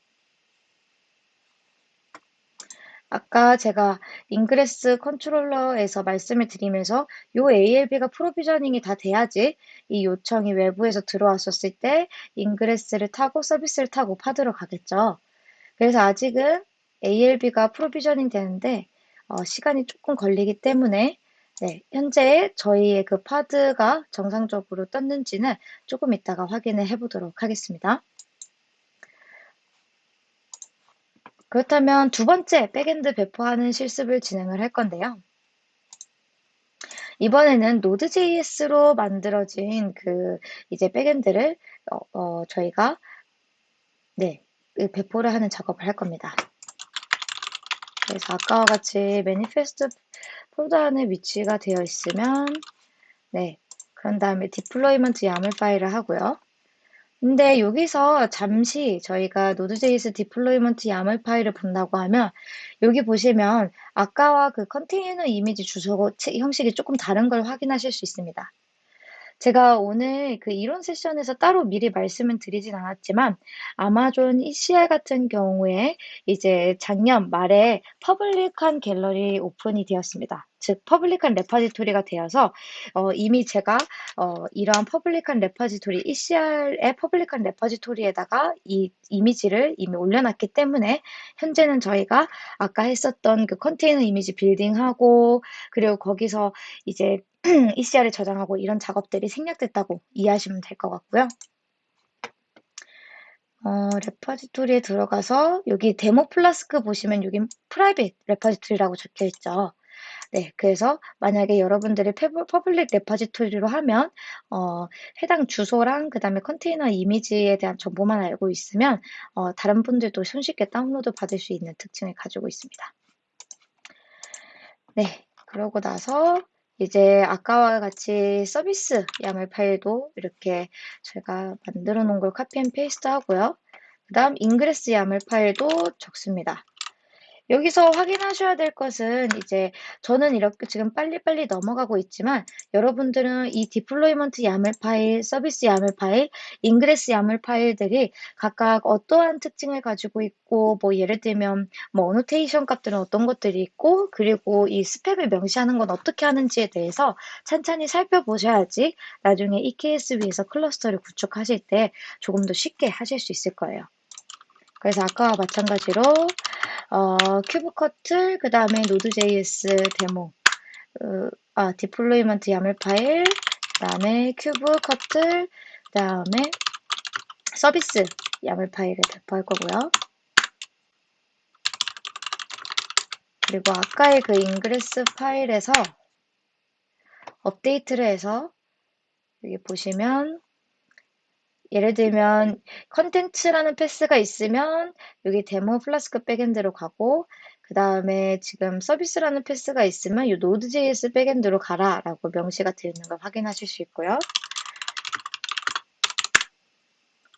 아까 제가 Ingress controller에서 말씀을 드리면서 요 ALB가 provisioning이 다 돼야지 이 요청이 외부에서 들어왔었을 때 Ingress를 타고 서비스를 타고 Pod로 가겠죠. 그래서 아직은 ALB가 provisioning 되는데 어, 시간이 조금 걸리기 때문에 네, 현재 저희의 그 Pod가 정상적으로 떴는지는 조금 이따가 확인을 해보도록 하겠습니다. 그렇다면 두 번째 backend 배포하는 실습을 진행을 할 건데요. 이번에는 Node.js로 만들어진 그 이제 backend를 어, 어, 저희가 네 그 배포를 하는 작업을 할 겁니다. 그래서 아까와 같이 manifest 폴더 안에 위치가 되어 있으면 네 그런 다음에 Deployment YAML 파일을 하고요. 근데 여기서 잠시 저희가 Node.js Deployment YAML 파일을 본다고 하면 여기 보시면 아까와 그 컨테이너 이미지 주소 형식이 조금 다른 걸 확인하실 수 있습니다. 제가 오늘 그 이론 세션에서 따로 미리 말씀은 드리진 않았지만 아마존 ECR 같은 경우에 이제 작년 말에 public한 갤러리 오픈이 되었습니다. 즉 public한 repository가 되어서 어, 이미 제가 어, 이러한 퍼블릭한 레파지토리 ECR의 퍼블릭한 레파지토리에다가 이 이미지를 이미 올려놨기 때문에 현재는 저희가 아까 했었던 그 컨테이너 이미지 building하고 그리고 거기서 이제 ECR을 저장하고 이런 작업들이 생략됐다고 이해하시면 될 것 같고요. 어, repository에 들어가서 여기 demo Flask 보시면 여기 private repository라고 적혀 있죠. 네, 그래서 만약에 여러분들이 public repository로 하면 어, 해당 주소랑 그 다음에 컨테이너 이미지에 대한 정보만 알고 있으면 어, 다른 분들도 손쉽게 다운로드 받을 수 있는 특징을 가지고 있습니다. 네, 그러고 나서 이제 아까와 같이 서비스 YAML 파일도 이렇게 제가 만들어 놓은 걸 copy and paste 하고요. 그 다음 ingress YAML 파일도 적습니다. 여기서 확인하셔야 될 것은 이제 저는 이렇게 지금 빨리빨리 넘어가고 있지만 여러분들은 이 deployment YAML 파일, 서비스 YAML 파일, ingress YAML 파일들이 각각 어떠한 특징을 가지고 있고 뭐 예를 들면 뭐 annotation 값들은 어떤 것들이 있고 그리고 이 스펙을 명시하는 건 어떻게 하는지에 대해서 찬찬히 살펴보셔야지 나중에 EKS 위에서 cluster를 구축하실 때 조금 더 쉽게 하실 수 있을 거예요. 그래서 아까와 마찬가지로 어, kubectl, 그 다음에 Node.js 데모, 어, 아, deployment YAML 파일, 그 다음에 kubectl, 그 다음에 서비스 YAML 파일을 배포할 거고요. 그리고 아까의 그 ingress 파일에서 업데이트를 해서 여기 보시면 예를 들면 contents라는 path가 있으면 여기 데모 Flask backend로 가고 그 다음에 지금 서비스라는 path가 있으면 이 Node.js backend로 가라 라고 명시가 되어 있는 걸 확인하실 수 있고요.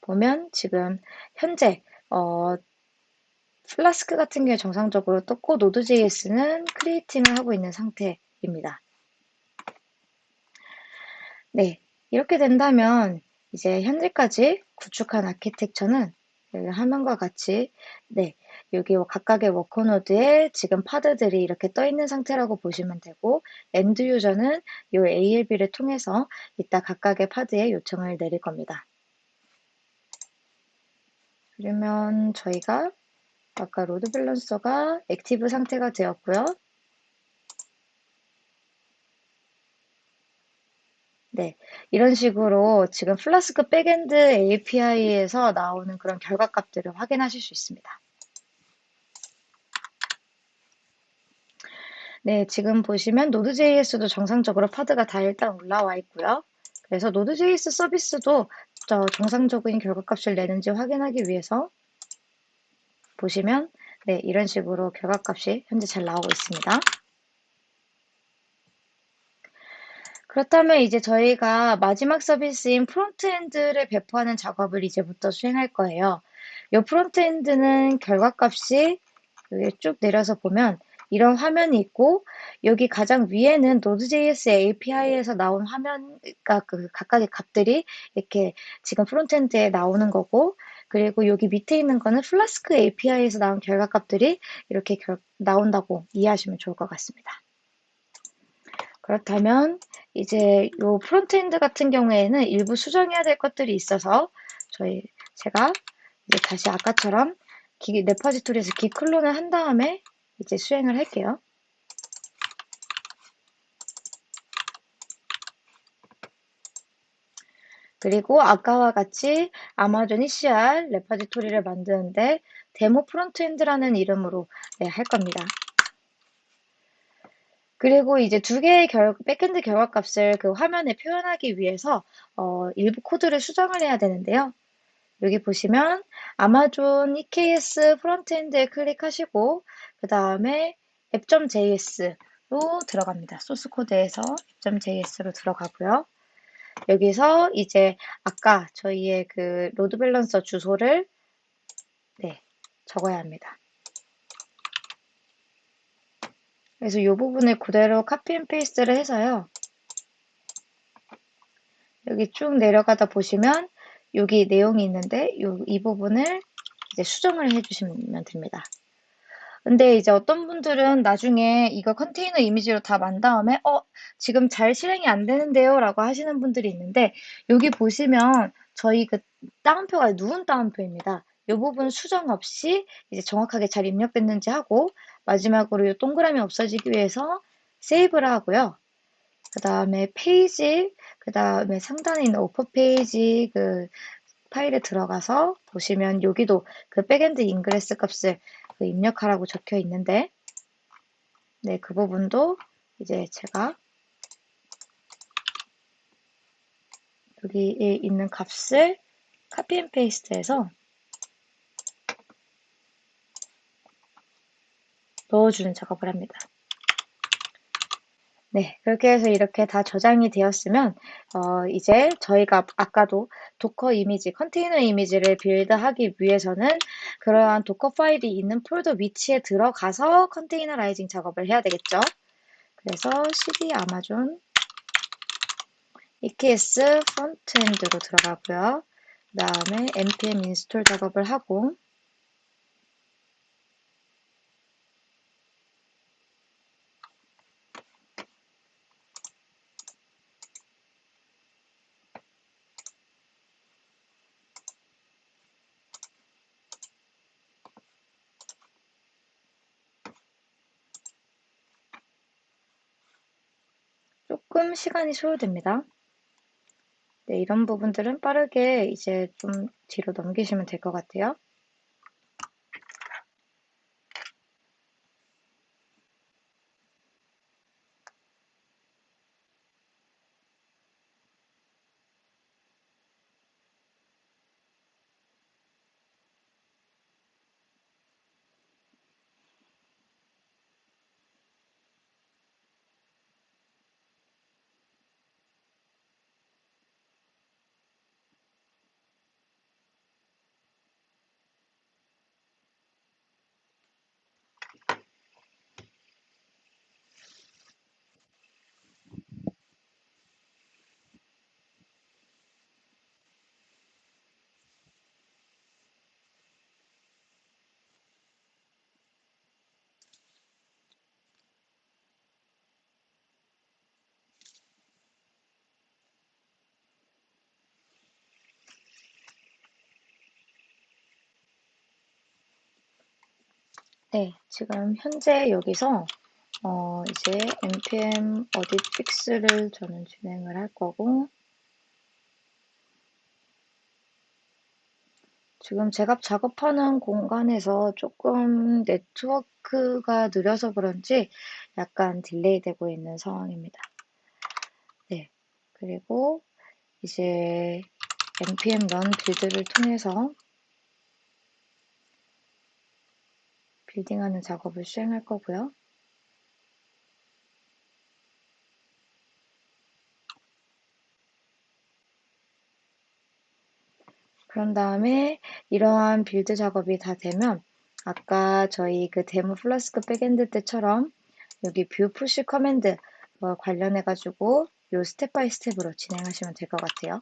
보면 지금 현재 어, 플라스크 같은 경우에 정상적으로 떴고 Node.js는 creating을 하고 있는 상태입니다. 네, 이렇게 된다면 이제 현재까지 구축한 아키텍처는 화면과 같이 네 여기 각각의 worker node에 지금 pod들이 이렇게 떠 있는 상태라고 보시면 되고 end user는 이 ALB를 통해서 이따 각각의 pod에 요청을 내릴 겁니다. 그러면 저희가 아까 load balancer가 active 상태가 되었고요. 네, 이런 식으로 지금 Flask backend API에서 나오는 그런 결과값들을 확인하실 수 있습니다. 네, 지금 보시면 Node.js도 정상적으로 pod가 다 일단 올라와 있고요. 그래서 Node.js 서비스도 저 정상적인 결과값을 내는지 확인하기 위해서 보시면 네, 이런 식으로 결과값이 현재 잘 나오고 있습니다. 그렇다면 이제 저희가 마지막 서비스인 frontend를 배포하는 작업을 이제부터 수행할 거예요. 이 frontend는 결과값이 여기 쭉 내려서 보면 이런 화면이 있고 여기 가장 위에는 Node.js API에서 나온 화면, 그러니까 그 각각의 값들이 이렇게 지금 frontend에 나오는 거고 그리고 여기 밑에 있는 거는 Flask API에서 나온 결과값들이 이렇게 결, 나온다고 이해하시면 좋을 것 같습니다. 그렇다면 이제 요 frontend 같은 경우에는 일부 수정해야 될 것들이 있어서 저희 제가 이제 다시 아까처럼 git, repository에서 git clone을 한 다음에 이제 수행을 할게요. 그리고 아까와 같이 Amazon ECR repository를 만드는데 데모 frontend라는 이름으로 네, 할 겁니다. 그리고 이제 두 개의 결, backend 결과값을 그 화면에 표현하기 위해서 어, 일부 코드를 수정을 해야 되는데요. 여기 보시면 아마존 EKS 프론트엔드에 클릭하시고 그 다음에 app.js로 들어갑니다. 소스 코드에서 app.js로 들어가고요. 여기서 이제 아까 저희의 그 load balancer 주소를 네, 적어야 합니다. 그래서 이 부분을 그대로 copy and paste를 해서요. 여기 쭉 내려가다 보시면 여기 내용이 있는데 요, 이 부분을 이제 수정을 해주시면 됩니다. 근데 이제 어떤 분들은 나중에 이거 컨테이너 이미지로 다 만 다음에 어 지금 잘 실행이 안 되는데요 라고 하시는 분들이 있는데 여기 보시면 저희 그 따옴표가 누운 따옴표입니다. 이 부분 수정 없이 이제 정확하게 잘 입력됐는지 하고 마지막으로 이 동그라미 없어지기 위해서 save를 하고요. 그 다음에 페이지, 그 다음에 상단에 있는 오퍼 페이지 그 파일에 들어가서 보시면 여기도 그 backend ingress 값을 그 입력하라고 적혀 있는데 네, 그 부분도 이제 제가 여기에 있는 값을 copy and paste해서 넣어주는 작업을 합니다. 네, 그렇게 해서 이렇게 다 저장이 되었으면 어, 이제 저희가 아까도 Docker 이미지, 컨테이너 이미지를 build하기 위해서는 그러한 Docker 파일이 있는 폴더 위치에 들어가서 containerizing 작업을 해야 되겠죠. 그래서 cd 아마존 EKS 프론트엔드로 들어가고요. 그 다음에 npm install 작업을 하고 조금 시간이 소요됩니다. 네, 이런 부분들은 빠르게 이제 좀 뒤로 넘기시면 될 것 같아요. 네, 지금 현재 여기서 어, 이제 npm audit fix를 저는 진행을 할 거고 지금 제가 작업하는 공간에서 조금 네트워크가 느려서 그런지 약간 delay 되고 있는 상황입니다. 네. 그리고 이제 npm run build를 통해서 building하는 작업을 수행할 거고요. 그런 다음에 이러한 build 작업이 다 되면 아까 저희 그 데모 Flask backend 때처럼 여기 view push command 관련해 가지고 요 step by step으로 진행하시면 될 것 같아요.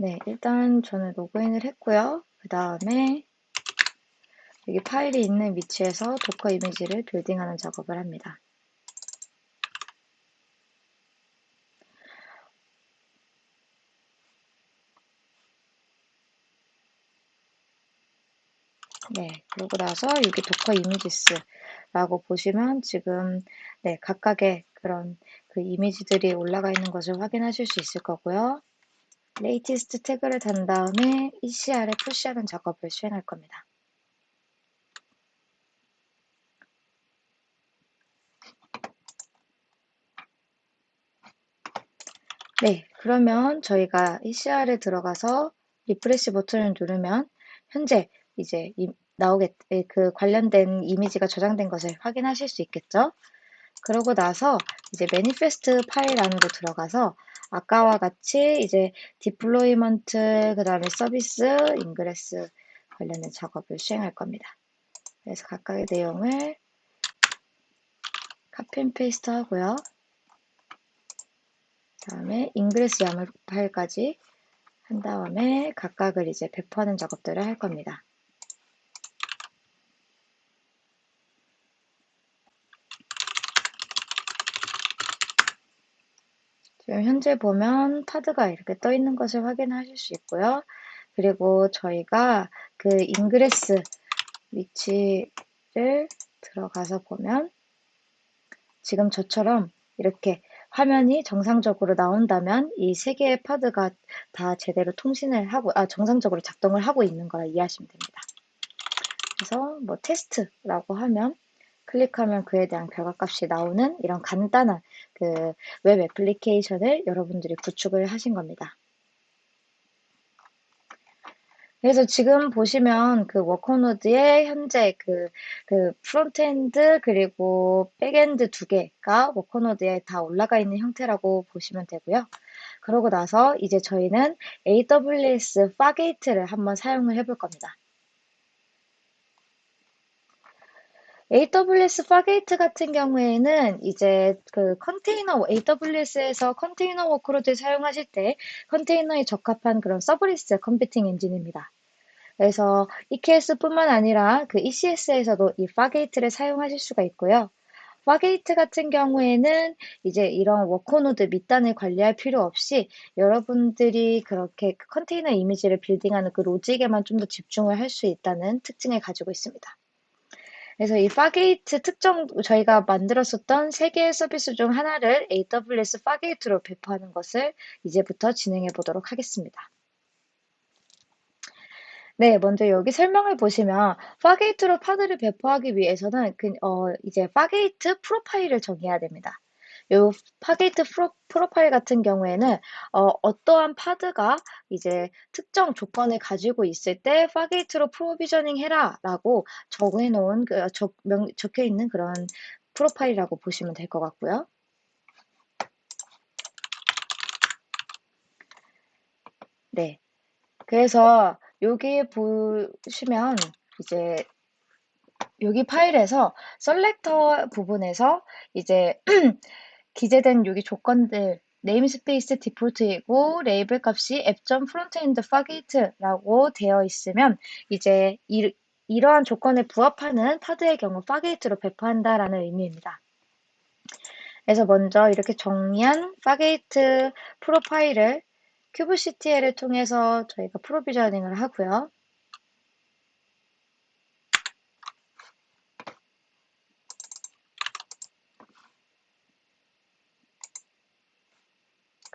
네, 일단 저는 로그인을 했고요. 그 다음에 여기 파일이 있는 위치에서 Docker 이미지를 building하는 작업을 합니다. 네, 그러고 나서 여기 docker images라고 보시면 지금 네, 각각의 그런 그 이미지들이 올라가 있는 것을 확인하실 수 있을 거고요. latest 태그를 단 다음에 ECR에 push하는 작업을 수행할 겁니다. 네, 그러면 저희가 ECR에 들어가서 refresh 버튼을 누르면 현재 이제 나오겠, 예, 그 관련된 이미지가 저장된 것을 확인하실 수 있겠죠? 그러고 나서 이제 manifest 파일 안으로 들어가서 아까와 같이 이제 deployment, 그 다음에 서비스, ingress 관련된 작업을 수행할 겁니다. 그래서 각각의 내용을 copy and paste 하고요. 다음에 ingress YAML 파일까지 한 다음에 각각을 이제 배포하는 작업들을 할 겁니다. 지금 현재 보면 pod가 이렇게 떠 있는 것을 확인하실 수 있고요. 그리고 저희가 그 ingress 위치를 들어가서 보면 지금 저처럼 이렇게 화면이 정상적으로 나온다면 이 세 개의 pod가 다 제대로 통신을 하고, 아, 정상적으로 작동을 하고 있는 거라 이해하시면 됩니다. 그래서 뭐 테스트라고 하면 클릭하면 그에 대한 결과값이 나오는 이런 간단한 그 web application을 여러분들이 구축을 하신 겁니다. 그래서 지금 보시면 그 worker node의 현재 그, 그 frontend 그리고 backend 두 개가 worker node에 다 올라가 있는 형태라고 보시면 되고요. 그러고 나서 이제 저희는 AWS Fargate를 한번 사용을 해볼 겁니다. AWS Fargate 같은 경우에는 이제 그 컨테이너, AWS에서 컨테이너 workload 사용하실 때 컨테이너에 적합한 그런 serverless computing 엔진입니다. 그래서 EKS뿐만 아니라 그 ECS에서도 이 Fargate를 사용하실 수가 있고요. Fargate 같은 경우에는 이제 이런 worker node 밑단을 관리할 필요 없이 여러분들이 그렇게 컨테이너 이미지를 building하는 그 logic에만 좀 더 집중을 할 수 있다는 특징을 가지고 있습니다. 그래서 이 Fargate 특정 저희가 만들었었던 세 개의 서비스 중 하나를 AWS Fargate로 배포하는 것을 이제부터 진행해 보도록 하겠습니다. 네, 먼저 여기 설명을 보시면 Fargate로 pod를 배포하기 위해서는 그, 어, 이제 Fargate profile을 정해야 됩니다. 요 Fargate pro, profile 같은 경우에는 어, 떠한 pod가 이제 특정 조건을 가지고 있을 때 Fargate로 provisioning 해라 라고 적해 놓은 그, 적, 명, 적혀 있는 그런 profile이라고 보시면 될 것 같고요. 네. 그래서 여기 보시면 이제 여기 파일에서 selector 부분에서 이제 기재된 여기 조건들 namespace default이고 label 값이 app.frontend fargate라고 되어 있으면 이제 이, 이러한 조건에 부합하는 pod의 경우 Fargate로 배포한다라는 의미입니다. 그래서 먼저 이렇게 정리한 Fargate profile을 kubectl을 통해서 저희가 provisioning을 하고요.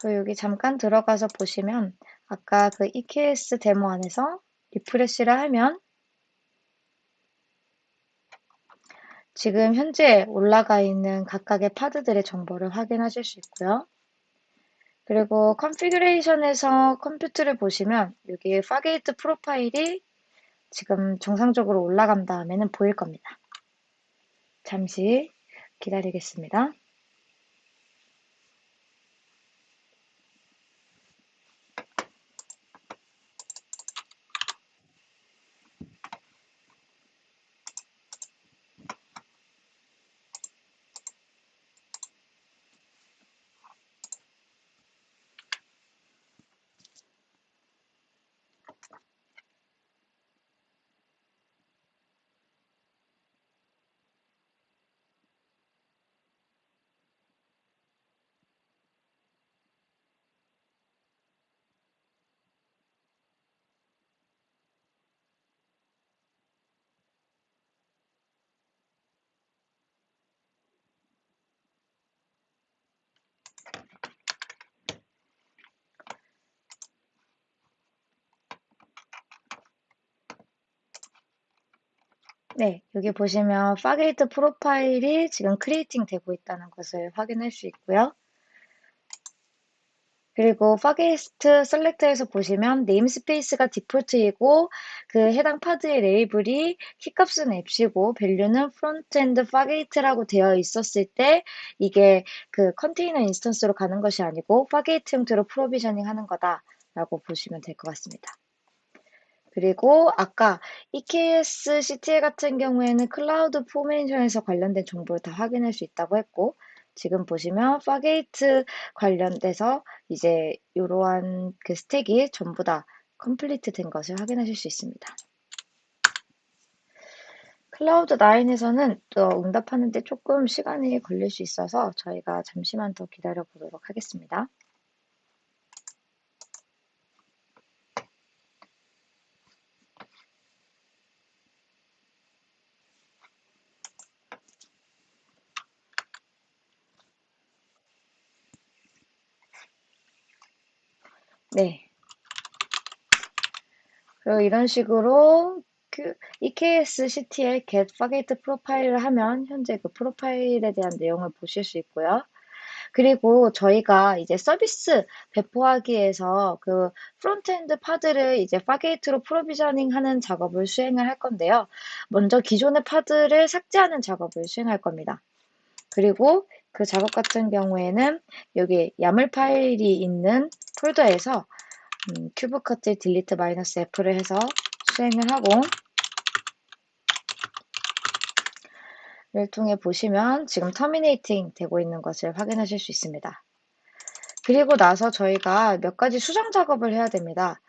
그 여기 잠깐 들어가서 보시면 아까 그 EKS demo 안에서 refresh를 하면 지금 현재 올라가 있는 각각의 pod들의 정보를 확인하실 수 있고요. 그리고 configuration에서 compute를 보시면 여기 Fargate profile이 지금 정상적으로 올라간 다음에는 보일 겁니다. 잠시 기다리겠습니다. 네, 여기 보시면 Fargate profile이 지금 creating 되고 있다는 것을 확인할 수 있고요. 그리고 Fargate selector에서 보시면 namespace가 default이고 그 해당 파드의 레이블이 키값은 앱시고 밸류는 프론트엔드 파게이트라고 되어 있었을 때 이게 그 컨테이너 instance로 가는 것이 아니고 Fargate 형태로 provisioning 하는 거다라고 보시면 될 것 같습니다. 그리고 아까 eksctl 같은 경우에는 CloudFormation에서 관련된 정보를 다 확인할 수 있다고 했고 지금 보시면 Fargate 관련돼서 이제 이러한 그 stack이 전부 다 complete 된 것을 확인하실 수 있습니다. Cloud9에서는 또 응답하는데 조금 시간이 걸릴 수 있어서 저희가 잠시만 더 기다려 보도록 하겠습니다. 네. 그리고 이런 식으로 그 eksctl get Fargate 프로파일을 하면 현재 그 프로파일에 대한 내용을 보실 수 있고요. 그리고 저희가 이제 서비스 배포하기 위해서 그 frontend pod를 이제 Fargate로 provisioning 하는 작업을 수행을 할 건데요. 먼저 기존의 pod를 삭제하는 작업을 수행할 겁니다. 그리고 그 작업 같은 경우에는 여기 YAML 파일이 있는 폴더에서 음, kubectl delete 마이너스 F를 해서 수행을 하고 를 통해 보시면 지금 terminating 되고 있는 것을 확인하실 수 있습니다. 그리고 나서 저희가 몇 가지 수정 작업을 해야 됩니다.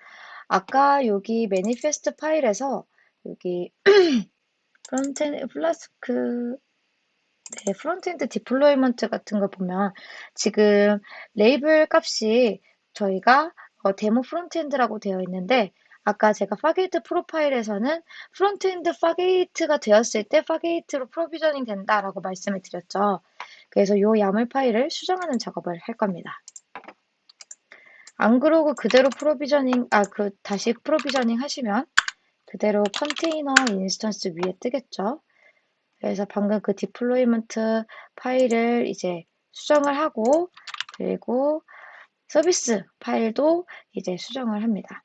아까 여기 manifest 파일에서 여기 플러스 그 네, frontend deployment 같은 거 보면 지금 레이블 값이 저희가 어, 데모 frontend라고 되어 있는데 아까 제가 Fargate 프로파일에서는 frontend Fargate가 되었을 때 Fargate로 provisioning 된다라고 말씀을 드렸죠. 그래서 이 YAML 파일을 수정하는 작업을 할 겁니다. 안 그러고 그대로 provisioning, 아, 그, 다시 provisioning 하시면 그대로 컨테이너 instance 위에 뜨겠죠. 그래서 방금 그 deployment 파일을 이제 수정을 하고 그리고 서비스 파일도 이제 수정을 합니다.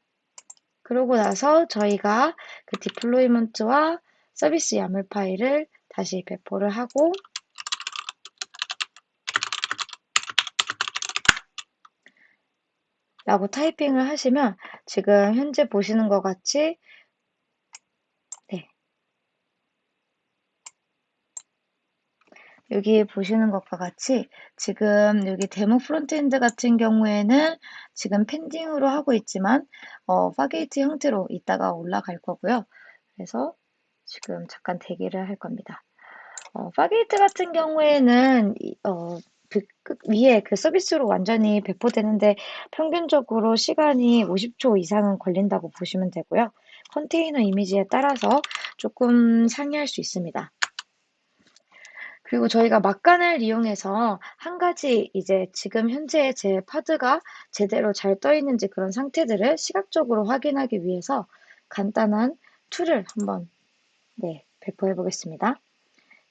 그러고 나서 저희가 그 deployment와 서비스 YAML 파일을 다시 배포를 하고 라고 타이핑을 하시면 지금 현재 보시는 것 같이 여기 보시는 것과 같이 지금 여기 데모 frontend 같은 경우에는 지금 pending으로 하고 있지만 어, Fargate 형태로 이따가 올라갈 거고요. 그래서 지금 잠깐 대기를 할 겁니다. 어, Fargate 같은 경우에는 어, 그끝 위에 그 서비스로 완전히 배포되는데 평균적으로 시간이 50초 이상은 걸린다고 보시면 되고요. 컨테이너 이미지에 따라서 조금 상이할 수 있습니다. 그리고 저희가 막간을 이용해서 한 가지 이제 지금 현재 제 pod가 제대로 잘 떠 있는지 그런 상태들을 시각적으로 확인하기 위해서 간단한 툴을 한번 네, 배포해 보겠습니다.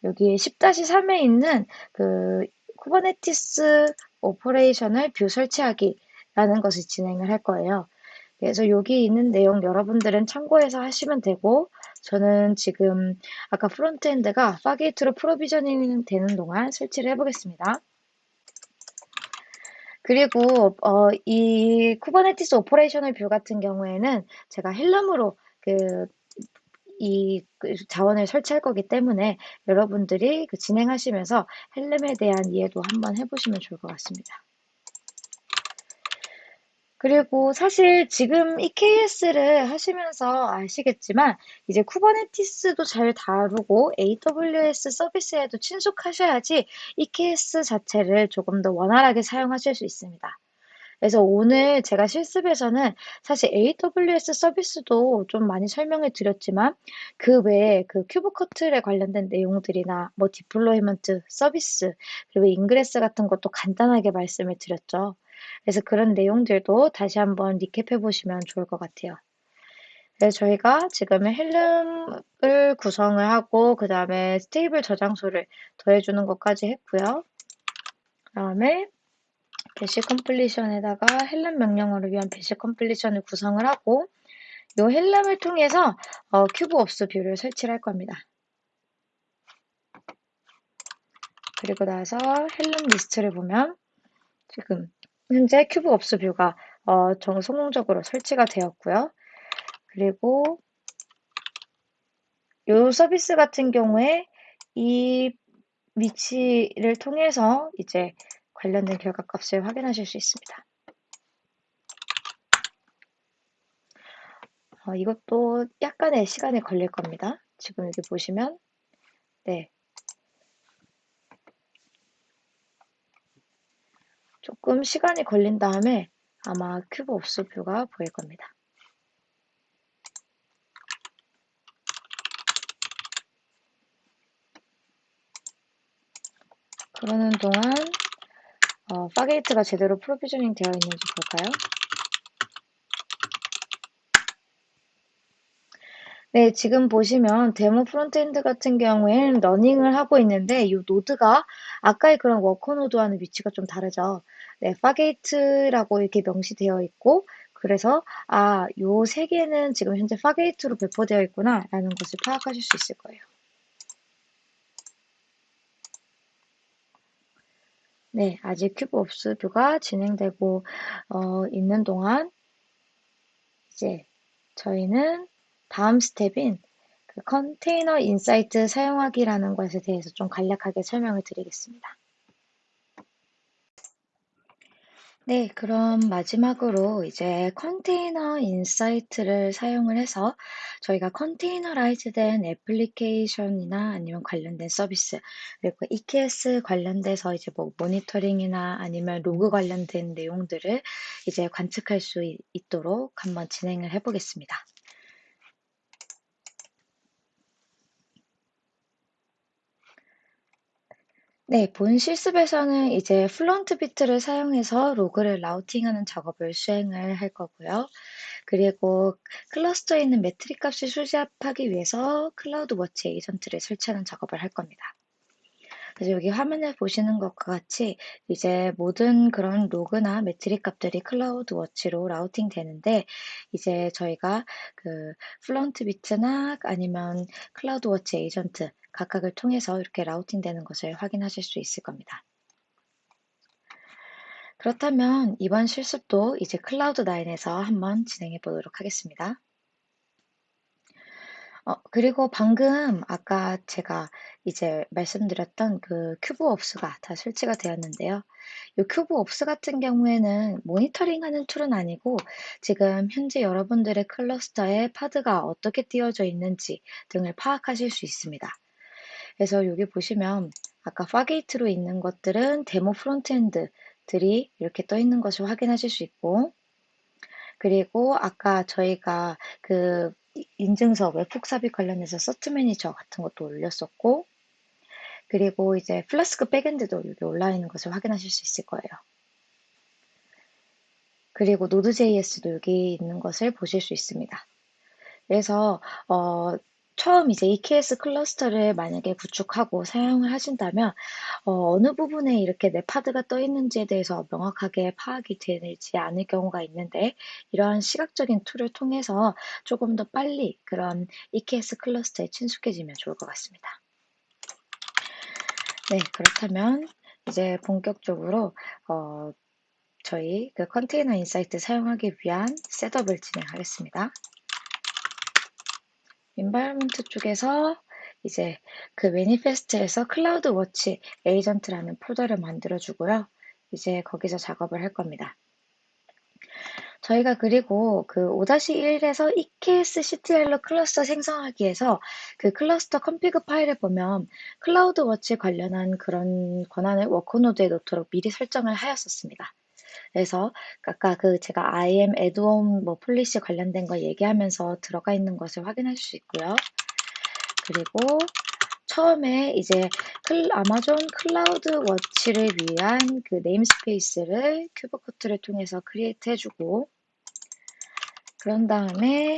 여기 10-3에 있는 그 Kubernetes Operational View 설치하기 라는 것을 진행을 할 거예요. 그래서 여기 있는 내용 여러분들은 참고해서 하시면 되고 저는 지금 아까 frontend가 Fargate로 provisioning 되는 동안 설치를 해보겠습니다. 그리고 어, 이 Kubernetes Operational View 같은 경우에는 제가 Helm으로 그 이 자원을 설치할 거기 때문에 여러분들이 그 진행하시면서 헬름에 대한 이해도 한번 해보시면 좋을 것 같습니다. 그리고 사실 지금 EKS를 하시면서 아시겠지만 이제 쿠버네티스도 잘 다루고 AWS 서비스에도 친숙하셔야지 EKS 자체를 조금 더 원활하게 사용하실 수 있습니다. 그래서 오늘 제가 실습에서는 사실 AWS 서비스도 좀 많이 설명을 드렸지만 그 외에 그 kubectl에 관련된 내용들이나 뭐 deployment 서비스 그리고 ingress 같은 것도 간단하게 말씀을 드렸죠. 그래서 그런 내용들도 다시 한번 recap해 보시면 좋을 것 같아요. 그래서 저희가 지금은 Helm을 구성을 하고 그 다음에 stable 저장소를 더해주는 것까지 했고요. 그 다음에 bash completion에다가 Helm 명령어를 위한 bash completion을 구성을 하고 이 Helm을 통해서 어, kube ops view를 설치를 할 겁니다. 그리고 나서 Helm 리스트를 보면 지금 현재 kube ops view가 어, 정 성공적으로 설치가 되었고요. 그리고 이 서비스 같은 경우에 이 위치를 통해서 이제 관련된 결과값을 확인하실 수 있습니다. 어, 이것도 약간의 시간이 걸릴 겁니다. 지금 여기 보시면 네, 조금 시간이 걸린 다음에 아마 kube ops view가 보일 겁니다. 그러는 동안 어, Fargate가 제대로 provisioning 되어 있는지 볼까요? 네, 지금 보시면 데모 frontend 같은 경우에는 running을 하고 있는데 이 노드가 아까의 그런 워커 노드와는 위치가 좀 다르죠. 네, Fargate라고 이렇게 명시되어 있고 그래서 아, 요 세 개는 지금 현재 Fargate로 배포되어 있구나라는 것을 파악하실 수 있을 거예요. 네, 아직 kube ops view가 진행되고 어, 있는 동안 이제 저희는 다음 스텝인 그 Container Insight 사용하기라는 것에 대해서 좀 간략하게 설명을 드리겠습니다. 네, 그럼 마지막으로 이제 Container Insight를 사용을 해서 저희가 containerized된 애플리케이션이나 아니면 관련된 서비스 그리고 EKS 관련돼서 이제 뭐 모니터링이나 아니면 로그 관련된 내용들을 이제 관측할 수 있도록 한번 진행을 해보겠습니다. 네, 본 실습에서는 이제 Fluent Bit를 사용해서 로그를 routing하는 작업을 수행을 할 거고요. 그리고 클러스터에 있는 metric 값을 수집하기 위해서 CloudWatch 에이전트를 설치하는 작업을 할 겁니다. 그래서 여기 화면에 보시는 것과 같이 이제 모든 그런 로그나 metric 값들이 CloudWatch로 routing 되는데 이제 저희가 그 Fluent Bit나 아니면 CloudWatch 에이전트 각각을 통해서 이렇게 routing 되는 것을 확인하실 수 있을 겁니다. 그렇다면 이번 실습도 이제 Cloud9에서 한번 진행해 보도록 하겠습니다. 어, 그리고 방금 아까 제가 이제 말씀드렸던 그 kube ops가 다 설치가 되었는데요. 이 kube ops 같은 경우에는 모니터링 하는 툴은 아니고 지금 현재 여러분들의 클러스터에 pod가 어떻게 띄워져 있는지 등을 파악하실 수 있습니다. 그래서 여기 보시면 아까 Fargate로 있는 것들은 데모 frontend들이 이렇게 떠 있는 것을 확인하실 수 있고, 그리고 아까 저희가 그 인증서 webhook 삽입 관련해서 cert manager 같은 것도 올렸었고, 그리고 이제 Flask backend도 여기 올라 있는 것을 확인하실 수 있을 거예요. 그리고 Node.js도 여기 있는 것을 보실 수 있습니다. 그래서 어, 처음 이제 EKS 클러스터를 만약에 구축하고 사용을 하신다면 어, 어느 부분에 이렇게 내 pod가 떠 있는지에 대해서 명확하게 파악이 되지 않을 경우가 있는데 이러한 시각적인 툴을 통해서 조금 더 빨리 그런 EKS 클러스터에 친숙해지면 좋을 것 같습니다. 네, 그렇다면 이제 본격적으로 어, 저희 그 Container Insights 사용하기 위한 setup을 진행하겠습니다. environment 쪽에서 이제 그 manifest에서 CloudWatch 에이전트라는 폴더를 만들어 주고요. 이제 거기서 작업을 할 겁니다. 저희가 그리고 그 5-1에서 eksctl로 클러스터 생성하기 위해서 그 클러스터 config 파일을 보면 CloudWatch 관련한 그런 권한을 worker node에 놓도록 미리 설정을 하였었습니다. 그래서 아까 그 제가 IAM add-on 뭐 policy 관련된 거 얘기하면서 들어가 있는 것을 확인할 수 있고요. 그리고 처음에 이제 클, 아마존 CloudWatch를 위한 그 namespace를 kubectl을 통해서 create 해주고 그런 다음에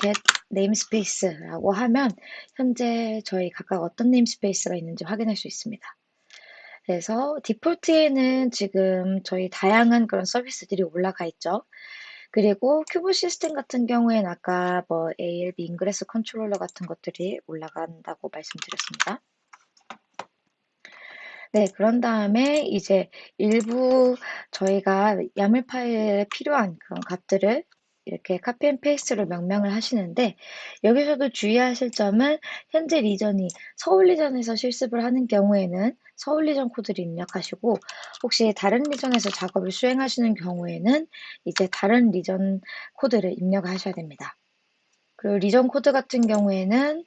get namespace라고 하면 현재 저희 각각 어떤 namespace가 있는지 확인할 수 있습니다. 그래서 default에는 지금 저희 다양한 그런 서비스들이 올라가 있죠. 그리고 kube system 같은 경우에는 아까 뭐 ALB Ingress Controller 같은 것들이 올라간다고 말씀드렸습니다. 네, 그런 다음에 이제 일부 저희가 YAML 파일에 필요한 그런 값들을 이렇게 copy and paste로 명명을 하시는데 여기서도 주의하실 점은 현재 region이 서울 region에서 실습을 하는 경우에는 서울 region 코드를 입력하시고 혹시 다른 region에서 작업을 수행하시는 경우에는 이제 다른 region 코드를 입력하셔야 됩니다. 그리고 region 코드 같은 경우에는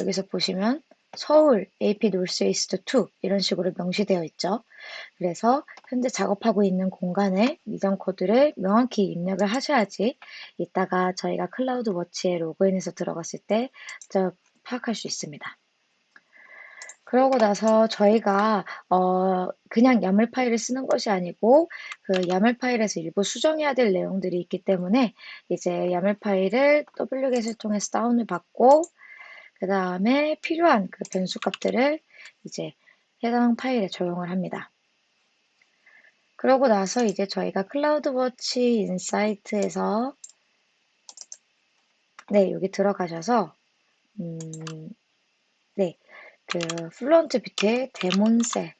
여기서 보시면 서울 AP northeast 2 이런 식으로 명시되어 있죠. 그래서 현재 작업하고 있는 공간에 이전 코드를 명확히 입력을 하셔야지 이따가 저희가 CloudWatch에 로그인해서 들어갔을 때 파악할 수 있습니다. 그러고 나서 저희가 어 그냥 YAML 파일을 쓰는 것이 아니고 그 YAML 파일에서 일부 수정해야 될 내용들이 있기 때문에 이제 YAML 파일을 wget을 통해서 다운을 받고 그 다음에 필요한 그 변수 값들을 이제 해당 파일에 적용을 합니다. 그러고 나서 이제 저희가 CloudWatch Insights에서 네, 여기 들어가셔서 음, 네, 그 Fluent Bit에 DaemonSet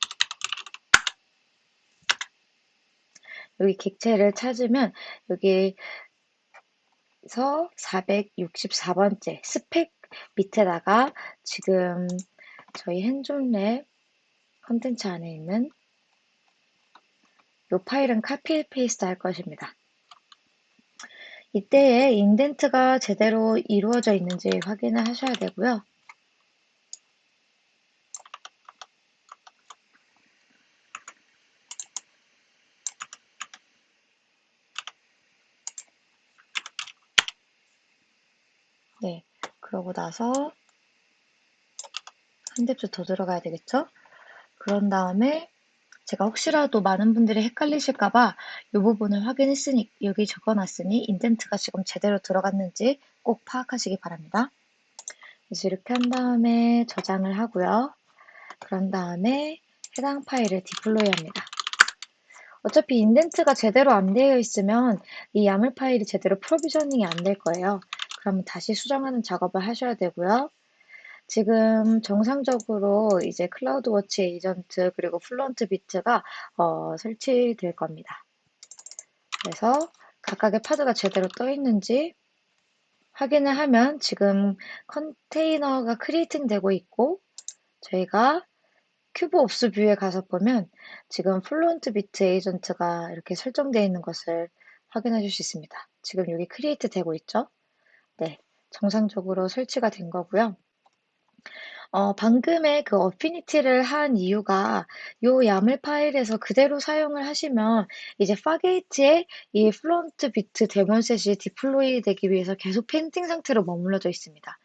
여기 객체를 찾으면 여기서 464번째 스펙 밑에다가 지금 저희 hands-on lab 컨텐츠 안에 있는 이 파일은 copy paste 할 것입니다. 이때에 indent가 제대로 이루어져 있는지 확인을 하셔야 되고요. 네, 그러고 나서 한 뎁스 더 들어가야 되겠죠? 그런 다음에 제가 혹시라도 많은 분들이 헷갈리실까봐 이 부분을 확인했으니 여기 적어놨으니 인덴트가 지금 제대로 들어갔는지 꼭 파악하시기 바랍니다. 그래서 이렇게 한 다음에 저장을 하고요. 그런 다음에 해당 파일을 디플로이 합니다. 어차피 인덴트가 제대로 안 되어 있으면 이 YAML 파일이 제대로 provisioning이 안 될 거예요. 그러면 다시 수정하는 작업을 하셔야 되고요. 지금 정상적으로 이제 CloudWatch 에이전트 그리고 Fluent Bit가 어, 설치될 겁니다. 그래서 각각의 pod가 제대로 떠 있는지 확인을 하면 지금 컨테이너가 creating 되고 있고 저희가 kube ops view에 가서 보면 지금 Fluent Bit 에이전트가 이렇게 설정되어 있는 것을 확인해 줄수 있습니다. 지금 여기 create 되고 있죠? 네, 정상적으로 설치가 된 거고요. 어, 방금의 그 affinity를 한 이유가 요 YAML 파일에서 그대로 사용을 하시면 이제 Fargate의 이 Fluent Bit DaemonSet이 deploy 되기 위해서 계속 pending 상태로 머물러져 있습니다.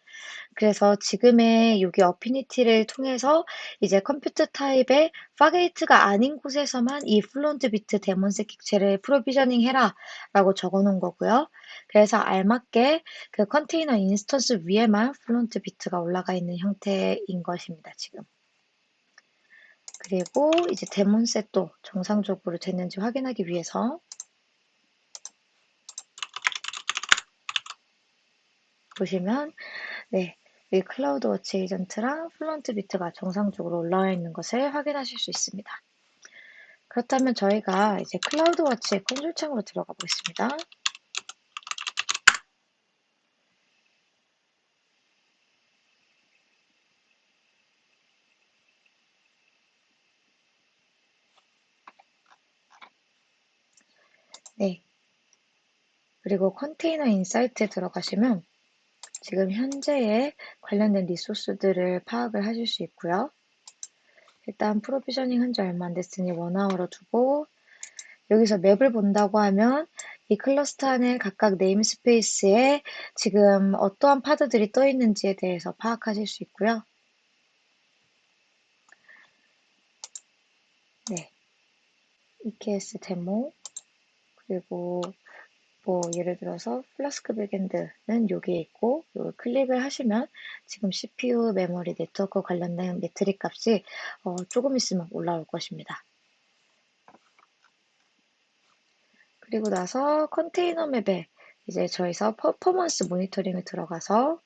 그래서 지금의 여기 affinity를 통해서 이제 compute 타입의 Fargate가 아닌 곳에서만 이 Fluent Bit DaemonSet 객체를 provisioning 해라 라고 적어 놓은 거고요. 그래서 알맞게 그 컨테이너 instance 위에만 Fluent Bit가 올라가 있는 형태인 것입니다, 지금. 그리고 이제 DaemonSet도 정상적으로 됐는지 확인하기 위해서 보시면 네, 이 CloudWatch 에이전트랑 Fluent Bit가 정상적으로 올라와 있는 것을 확인하실 수 있습니다. 그렇다면 저희가 이제 CloudWatch의 콘솔 창으로 들어가 보겠습니다. 네. 그리고 컨테이너 insight에 들어가시면 지금 현재의 관련된 resource들을 파악을 하실 수 있고요. 일단 provisioning 한지 얼마 안 됐으니 one hour로 두고 여기서 map을 본다고 하면 이 클러스터 안에 각각 namespace에 지금 어떠한 pod들이 떠 있는지에 대해서 파악하실 수 있고요. 네. EKS 데모 그리고 뭐 예를 들어서 Flask backend는 여기에 있고 이걸 클릭을 하시면 지금 CPU, 메모리, 네트워크 관련된 metric 값이 어, 조금 있으면 올라올 것입니다. 그리고 나서 컨테이너 map에 이제 저희서 performance monitoring을 들어가서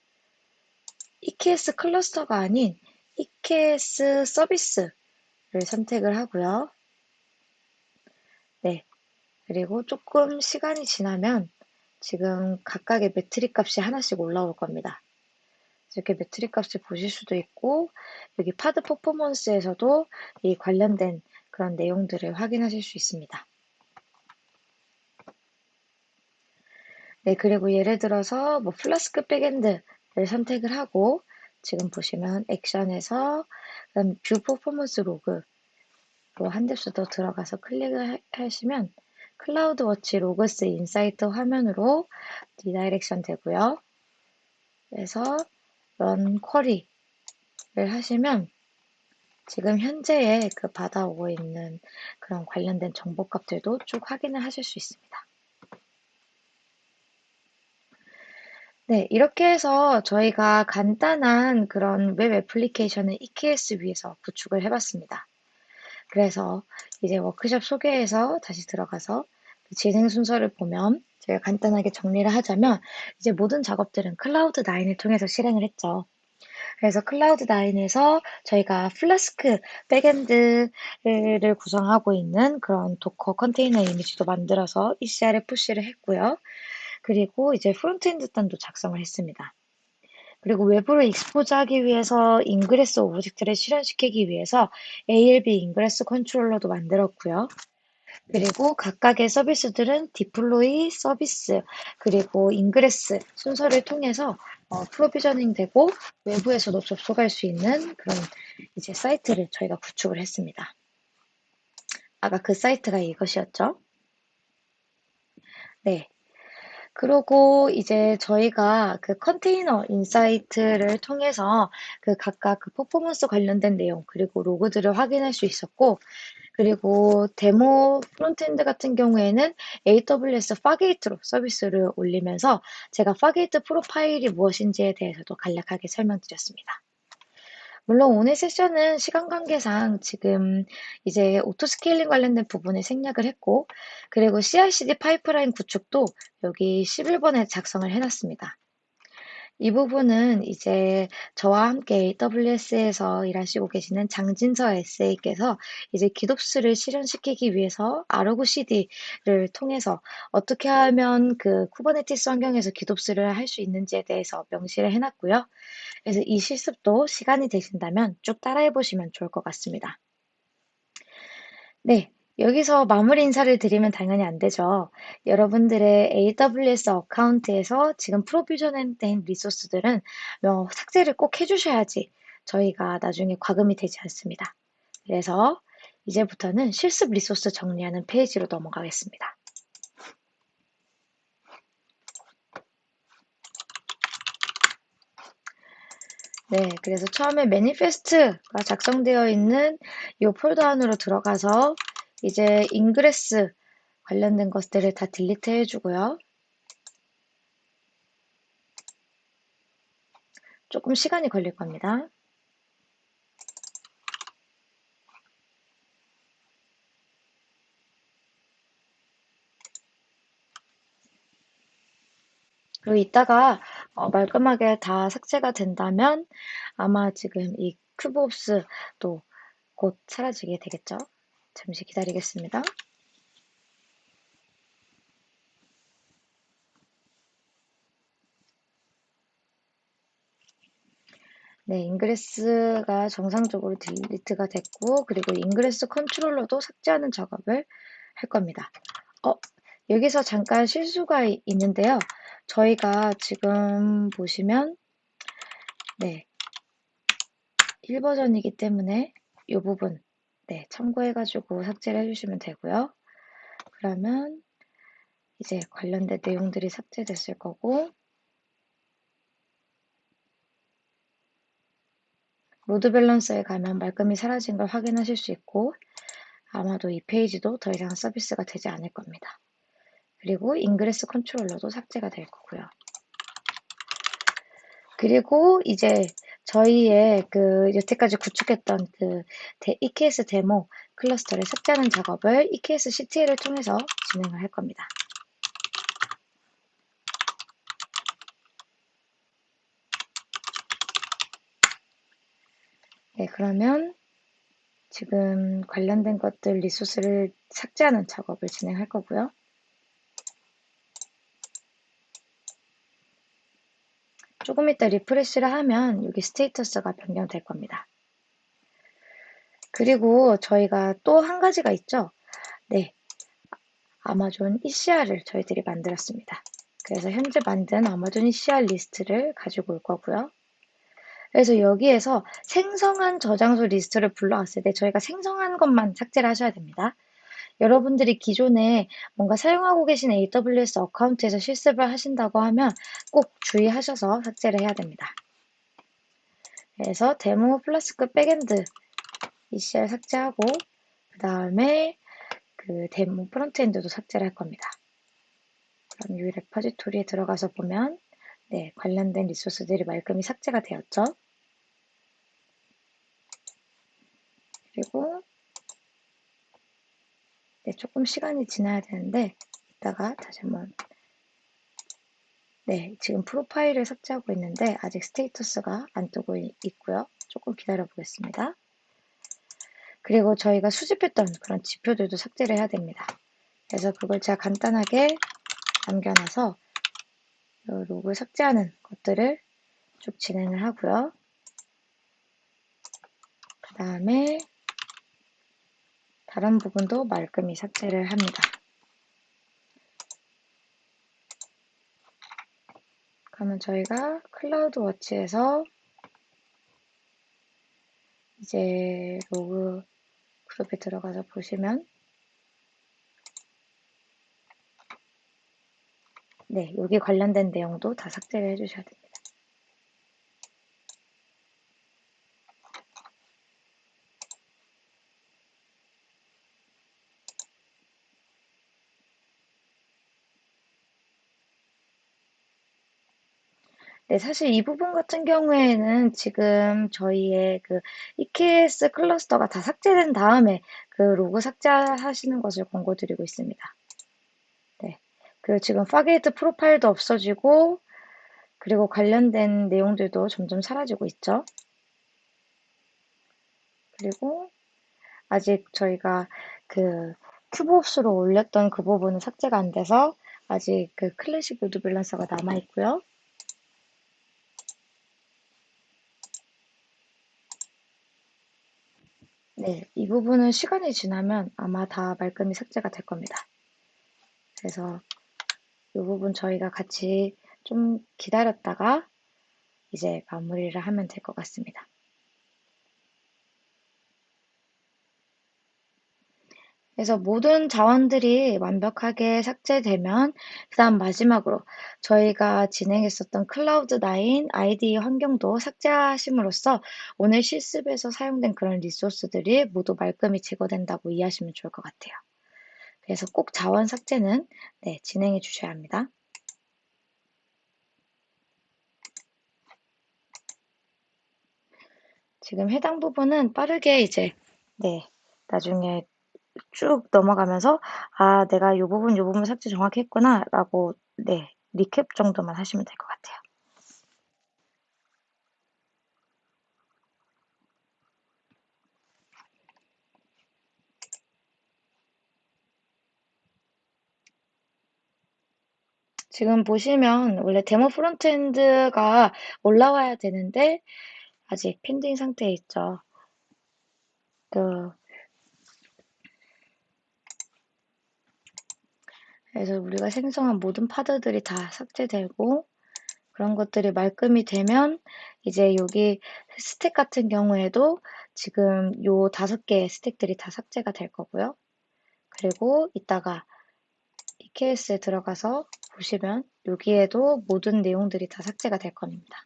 EKS cluster가 아닌 EKS 서비스를 선택을 하고요. 네, 그리고 조금 시간이 지나면 지금 각각의 metric 값이 하나씩 올라올 겁니다. 이렇게 metric 값을 보실 수도 있고 여기 pod performance에서도 이 관련된 그런 내용들을 확인하실 수 있습니다. 네, 그리고 예를 들어서 뭐 Flask backend를 선택을 하고 지금 보시면 action에서 view performance log로 한 depth 더 들어가서 클릭을 하시면 CloudWatch Logs Insights 화면으로 redirection 되고요. 그래서 run query를 하시면 지금 현재의 그 받아오고 있는 그런 관련된 정보값들도 쭉 확인을 하실 수 있습니다. 네, 이렇게 해서 저희가 간단한 그런 웹 application을 EKS 위에서 구축을 해봤습니다. 그래서 이제 워크숍 소개에서 다시 들어가서 그 진행 순서를 보면 제가 간단하게 정리를 하자면 이제 모든 작업들은 클라우드 9을 통해서 실행을 했죠. 그래서 클라우드 9에서 저희가 Flask backend를 구성하고 있는 그런 Docker 컨테이너 이미지도 만들어서 ECR에 push를 했고요. 그리고 이제 frontend 단도 작성을 했습니다. 그리고 외부로 expose하기 위해서 ingress object를 실현시키기 위해서 ALB 인그레스 컨트롤러도 만들었고요. 그리고 각각의 서비스들은 deploy 서비스 그리고 ingress 순서를 통해서 어, provisioning 되고 외부에서도 접속할 수 있는 그런 이제 사이트를 저희가 구축을 했습니다. 아까 그 사이트가 이것이었죠. 네. 그리고 이제 저희가 그 컨테이너 insight를 통해서 그 각각 그 퍼포먼스 관련된 내용 그리고 log들을 확인할 수 있었고 그리고 데모 frontend 같은 경우에는 AWS Fargate로 서비스를 올리면서 제가 Fargate profile이 무엇인지에 대해서도 간략하게 설명드렸습니다. 물론 오늘 세션은 시간 관계상 지금 이제 auto scaling 관련된 부분에 생략을 했고, 그리고 CI/CD pipeline 구축도 여기 11번에 작성을 해놨습니다. 이 부분은 이제 저와 함께 AWS에서 일하시고 계시는 장진서 SA께서 이제 GitOps를 실현시키기 위해서 Argo CD를 통해서 어떻게 하면 그 Kubernetes 환경에서 GitOps를 할 수 있는지에 대해서 명시를 해놨고요. 그래서 이 실습도 시간이 되신다면 쭉 따라해 보시면 좋을 것 같습니다. 네, 여기서 마무리 인사를 드리면 당연히 안 되죠. 여러분들의 AWS account에서 지금 provision된 resource들은 어, 삭제를 꼭 해주셔야지 저희가 나중에 과금이 되지 않습니다. 그래서 이제부터는 실습 resource 정리하는 페이지로 넘어가겠습니다. 네, 그래서 처음에 manifest가 작성되어 있는 이 폴더 안으로 들어가서 이제 ingress 관련된 것들을 다 delete 해주고요. 조금 시간이 걸릴 겁니다. 그리고 이따가 어, 말끔하게 다 삭제가 된다면 아마 지금 이 kube-ops도 곧 사라지게 되겠죠. 잠시 기다리겠습니다. 네, ingress가 정상적으로 delete가 됐고, 그리고 ingress controller도 삭제하는 작업을 할 겁니다. 어, 여기서 잠깐 실수가 있는데요. 저희가 지금 보시면, 네, 1버전이기 때문에 이 부분, 네, 참고해가지고 삭제를 해주시면 되고요. 그러면 이제 관련된 내용들이 삭제됐을 거고, load balancer에 가면 말끔히 사라진 걸 확인하실 수 있고 아마도 이 페이지도 더 이상 서비스가 되지 않을 겁니다. 그리고 ingress controller도 삭제가 될 거고요. 그리고 이제 저희의 그 여태까지 구축했던 그 EKS demo cluster를 삭제하는 작업을 EKS CTL을 통해서 진행을 할 겁니다. 네, 그러면 지금 관련된 것들 resource를 삭제하는 작업을 진행할 거고요. 조금 이따 refresh를 하면 여기 status가 변경될 겁니다. 그리고 저희가 또 한 가지가 있죠. 네. Amazon ECR을 저희들이 만들었습니다. 그래서 현재 만든 Amazon ECR 리스트를 가지고 올 거고요. 그래서 여기에서 생성한 저장소 리스트를 불러왔을 때 저희가 생성한 것만 삭제를 하셔야 됩니다. 여러분들이 기존에 뭔가 사용하고 계신 AWS account에서 실습을 하신다고 하면 꼭 주의하셔서 삭제를 해야 됩니다. 그래서 demo Flask backend ECR 삭제하고 그 다음에 그 demo frontend도 삭제를 할 겁니다. 그럼 이 repository에 들어가서 보면 네, 관련된 리소스들이 말끔히 삭제가 되었죠. 그리고 네, 조금 시간이 지나야 되는데 이따가 다시 한번 네, 지금 프로파일을 삭제하고 있는데 아직 스테이터스가 안 뜨고 있고요. 조금 기다려 보겠습니다. 그리고 저희가 수집했던 그런 지표들도 삭제를 해야 됩니다. 그래서 그걸 제가 간단하게 남겨놔서 로그 삭제하는 것들을 쭉 진행을 하고요. 그 다음에 다른 부분도 말끔히 삭제를 합니다. 그러면 저희가 CloudWatch에서 이제 로그 그룹에 들어가서 보시면 네, 여기 관련된 내용도 다 삭제를 해주셔야 됩니다. 네, 사실 이 부분 같은 경우에는 지금 저희의 그 EKS cluster가 다 삭제된 다음에 그 로그 삭제하시는 것을 권고드리고 있습니다. 네. 그리고 지금 Fargate profile도 없어지고 그리고 관련된 내용들도 점점 사라지고 있죠. 그리고 아직 저희가 그 kube-ops로 올렸던 그 부분은 삭제가 안 돼서 아직 그 classic load balancer가 남아 있고요. 네, 이 부분은 시간이 지나면 아마 다 말끔히 삭제가 될 겁니다. 그래서 이 부분 저희가 같이 좀 기다렸다가 이제 마무리를 하면 될 것 같습니다. 그래서 모든 자원들이 완벽하게 삭제되면 그다음 마지막으로 저희가 진행했었던 클라우드9 IDE 환경도 삭제하심으로써 오늘 실습에서 사용된 그런 리소스들이 모두 말끔히 제거된다고 이해하시면 좋을 것 같아요. 그래서 꼭 자원 삭제는 네, 진행해 주셔야 합니다. 지금 해당 부분은 빠르게 이제 네, 나중에 쭉 넘어가면서 아, 내가 이 부분, 이 부분 삭제 정확히 했구나 라고 네, 리캡 정도만 하시면 될 것 같아요. 지금 보시면 원래 demo frontend가 올라와야 되는데 아직 pending 상태에 있죠. 그 그래서 우리가 생성한 모든 pod들이 다 삭제되고 그런 것들이 말끔히 되면 이제 여기 stack 같은 경우에도 지금 요 다섯 개의 stack들이 다 삭제가 될 거고요. 그리고 이따가 EKS에 들어가서 보시면 여기에도 모든 내용들이 다 삭제가 될 겁니다.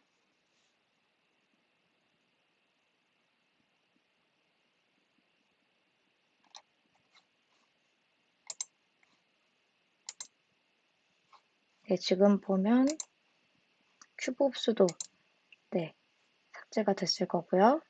네, 지금 보면 큐브 흡수도 네, 삭제가 됐을 거고요.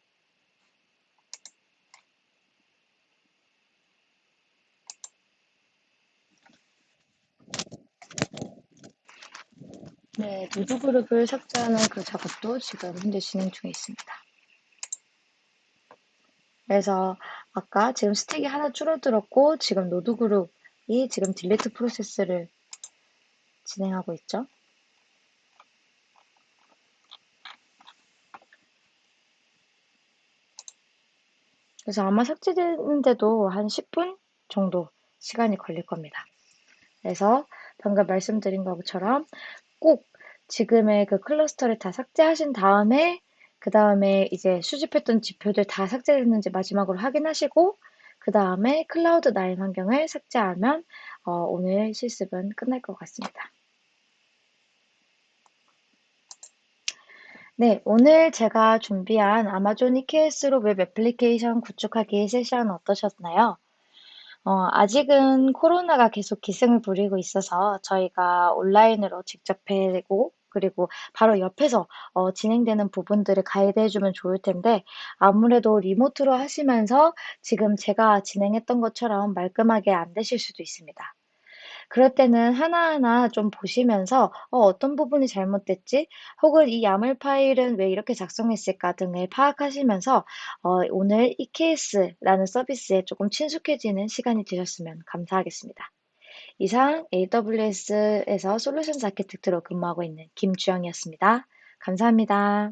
네, node group을 삭제하는 그 작업도 지금 현재 진행 중에 있습니다. 그래서 아까 지금 stack이 하나 줄어들었고 지금 node group이 지금 delete process를 진행하고 있죠. 그래서 아마 삭제되는데도 한 10분 정도 시간이 걸릴 겁니다. 그래서 방금 말씀드린 것처럼 꼭 지금의 그 cluster를 다 삭제하신 다음에 그 다음에 이제 수집했던 지표들 다 삭제됐는지 마지막으로 확인하시고 그 다음에 클라우드 9 환경을 삭제하면 어, 오늘 실습은 끝날 것 같습니다. 네, 오늘 제가 준비한 Amazon EKS로 web application 구축하기 세션 어떠셨나요? 어, 아직은 코로나가 계속 기승을 부리고 있어서 저희가 온라인으로 직접 뵈고 그리고 바로 옆에서 어, 진행되는 부분들을 가이드해주면 좋을 텐데 아무래도 리모트로 하시면서 지금 제가 진행했던 것처럼 말끔하게 안 되실 수도 있습니다. 그럴 때는 하나하나 좀 보시면서 어, 어떤 부분이 잘못됐지? 혹은 이 야물 파일은 왜 이렇게 작성했을까 등을 파악하시면서 어, 오늘 EKS라는 서비스에 조금 친숙해지는 시간이 되셨으면 감사하겠습니다. 이상 AWS에서 솔루션 아키텍트로 근무하고 있는 김주영이었습니다. 감사합니다.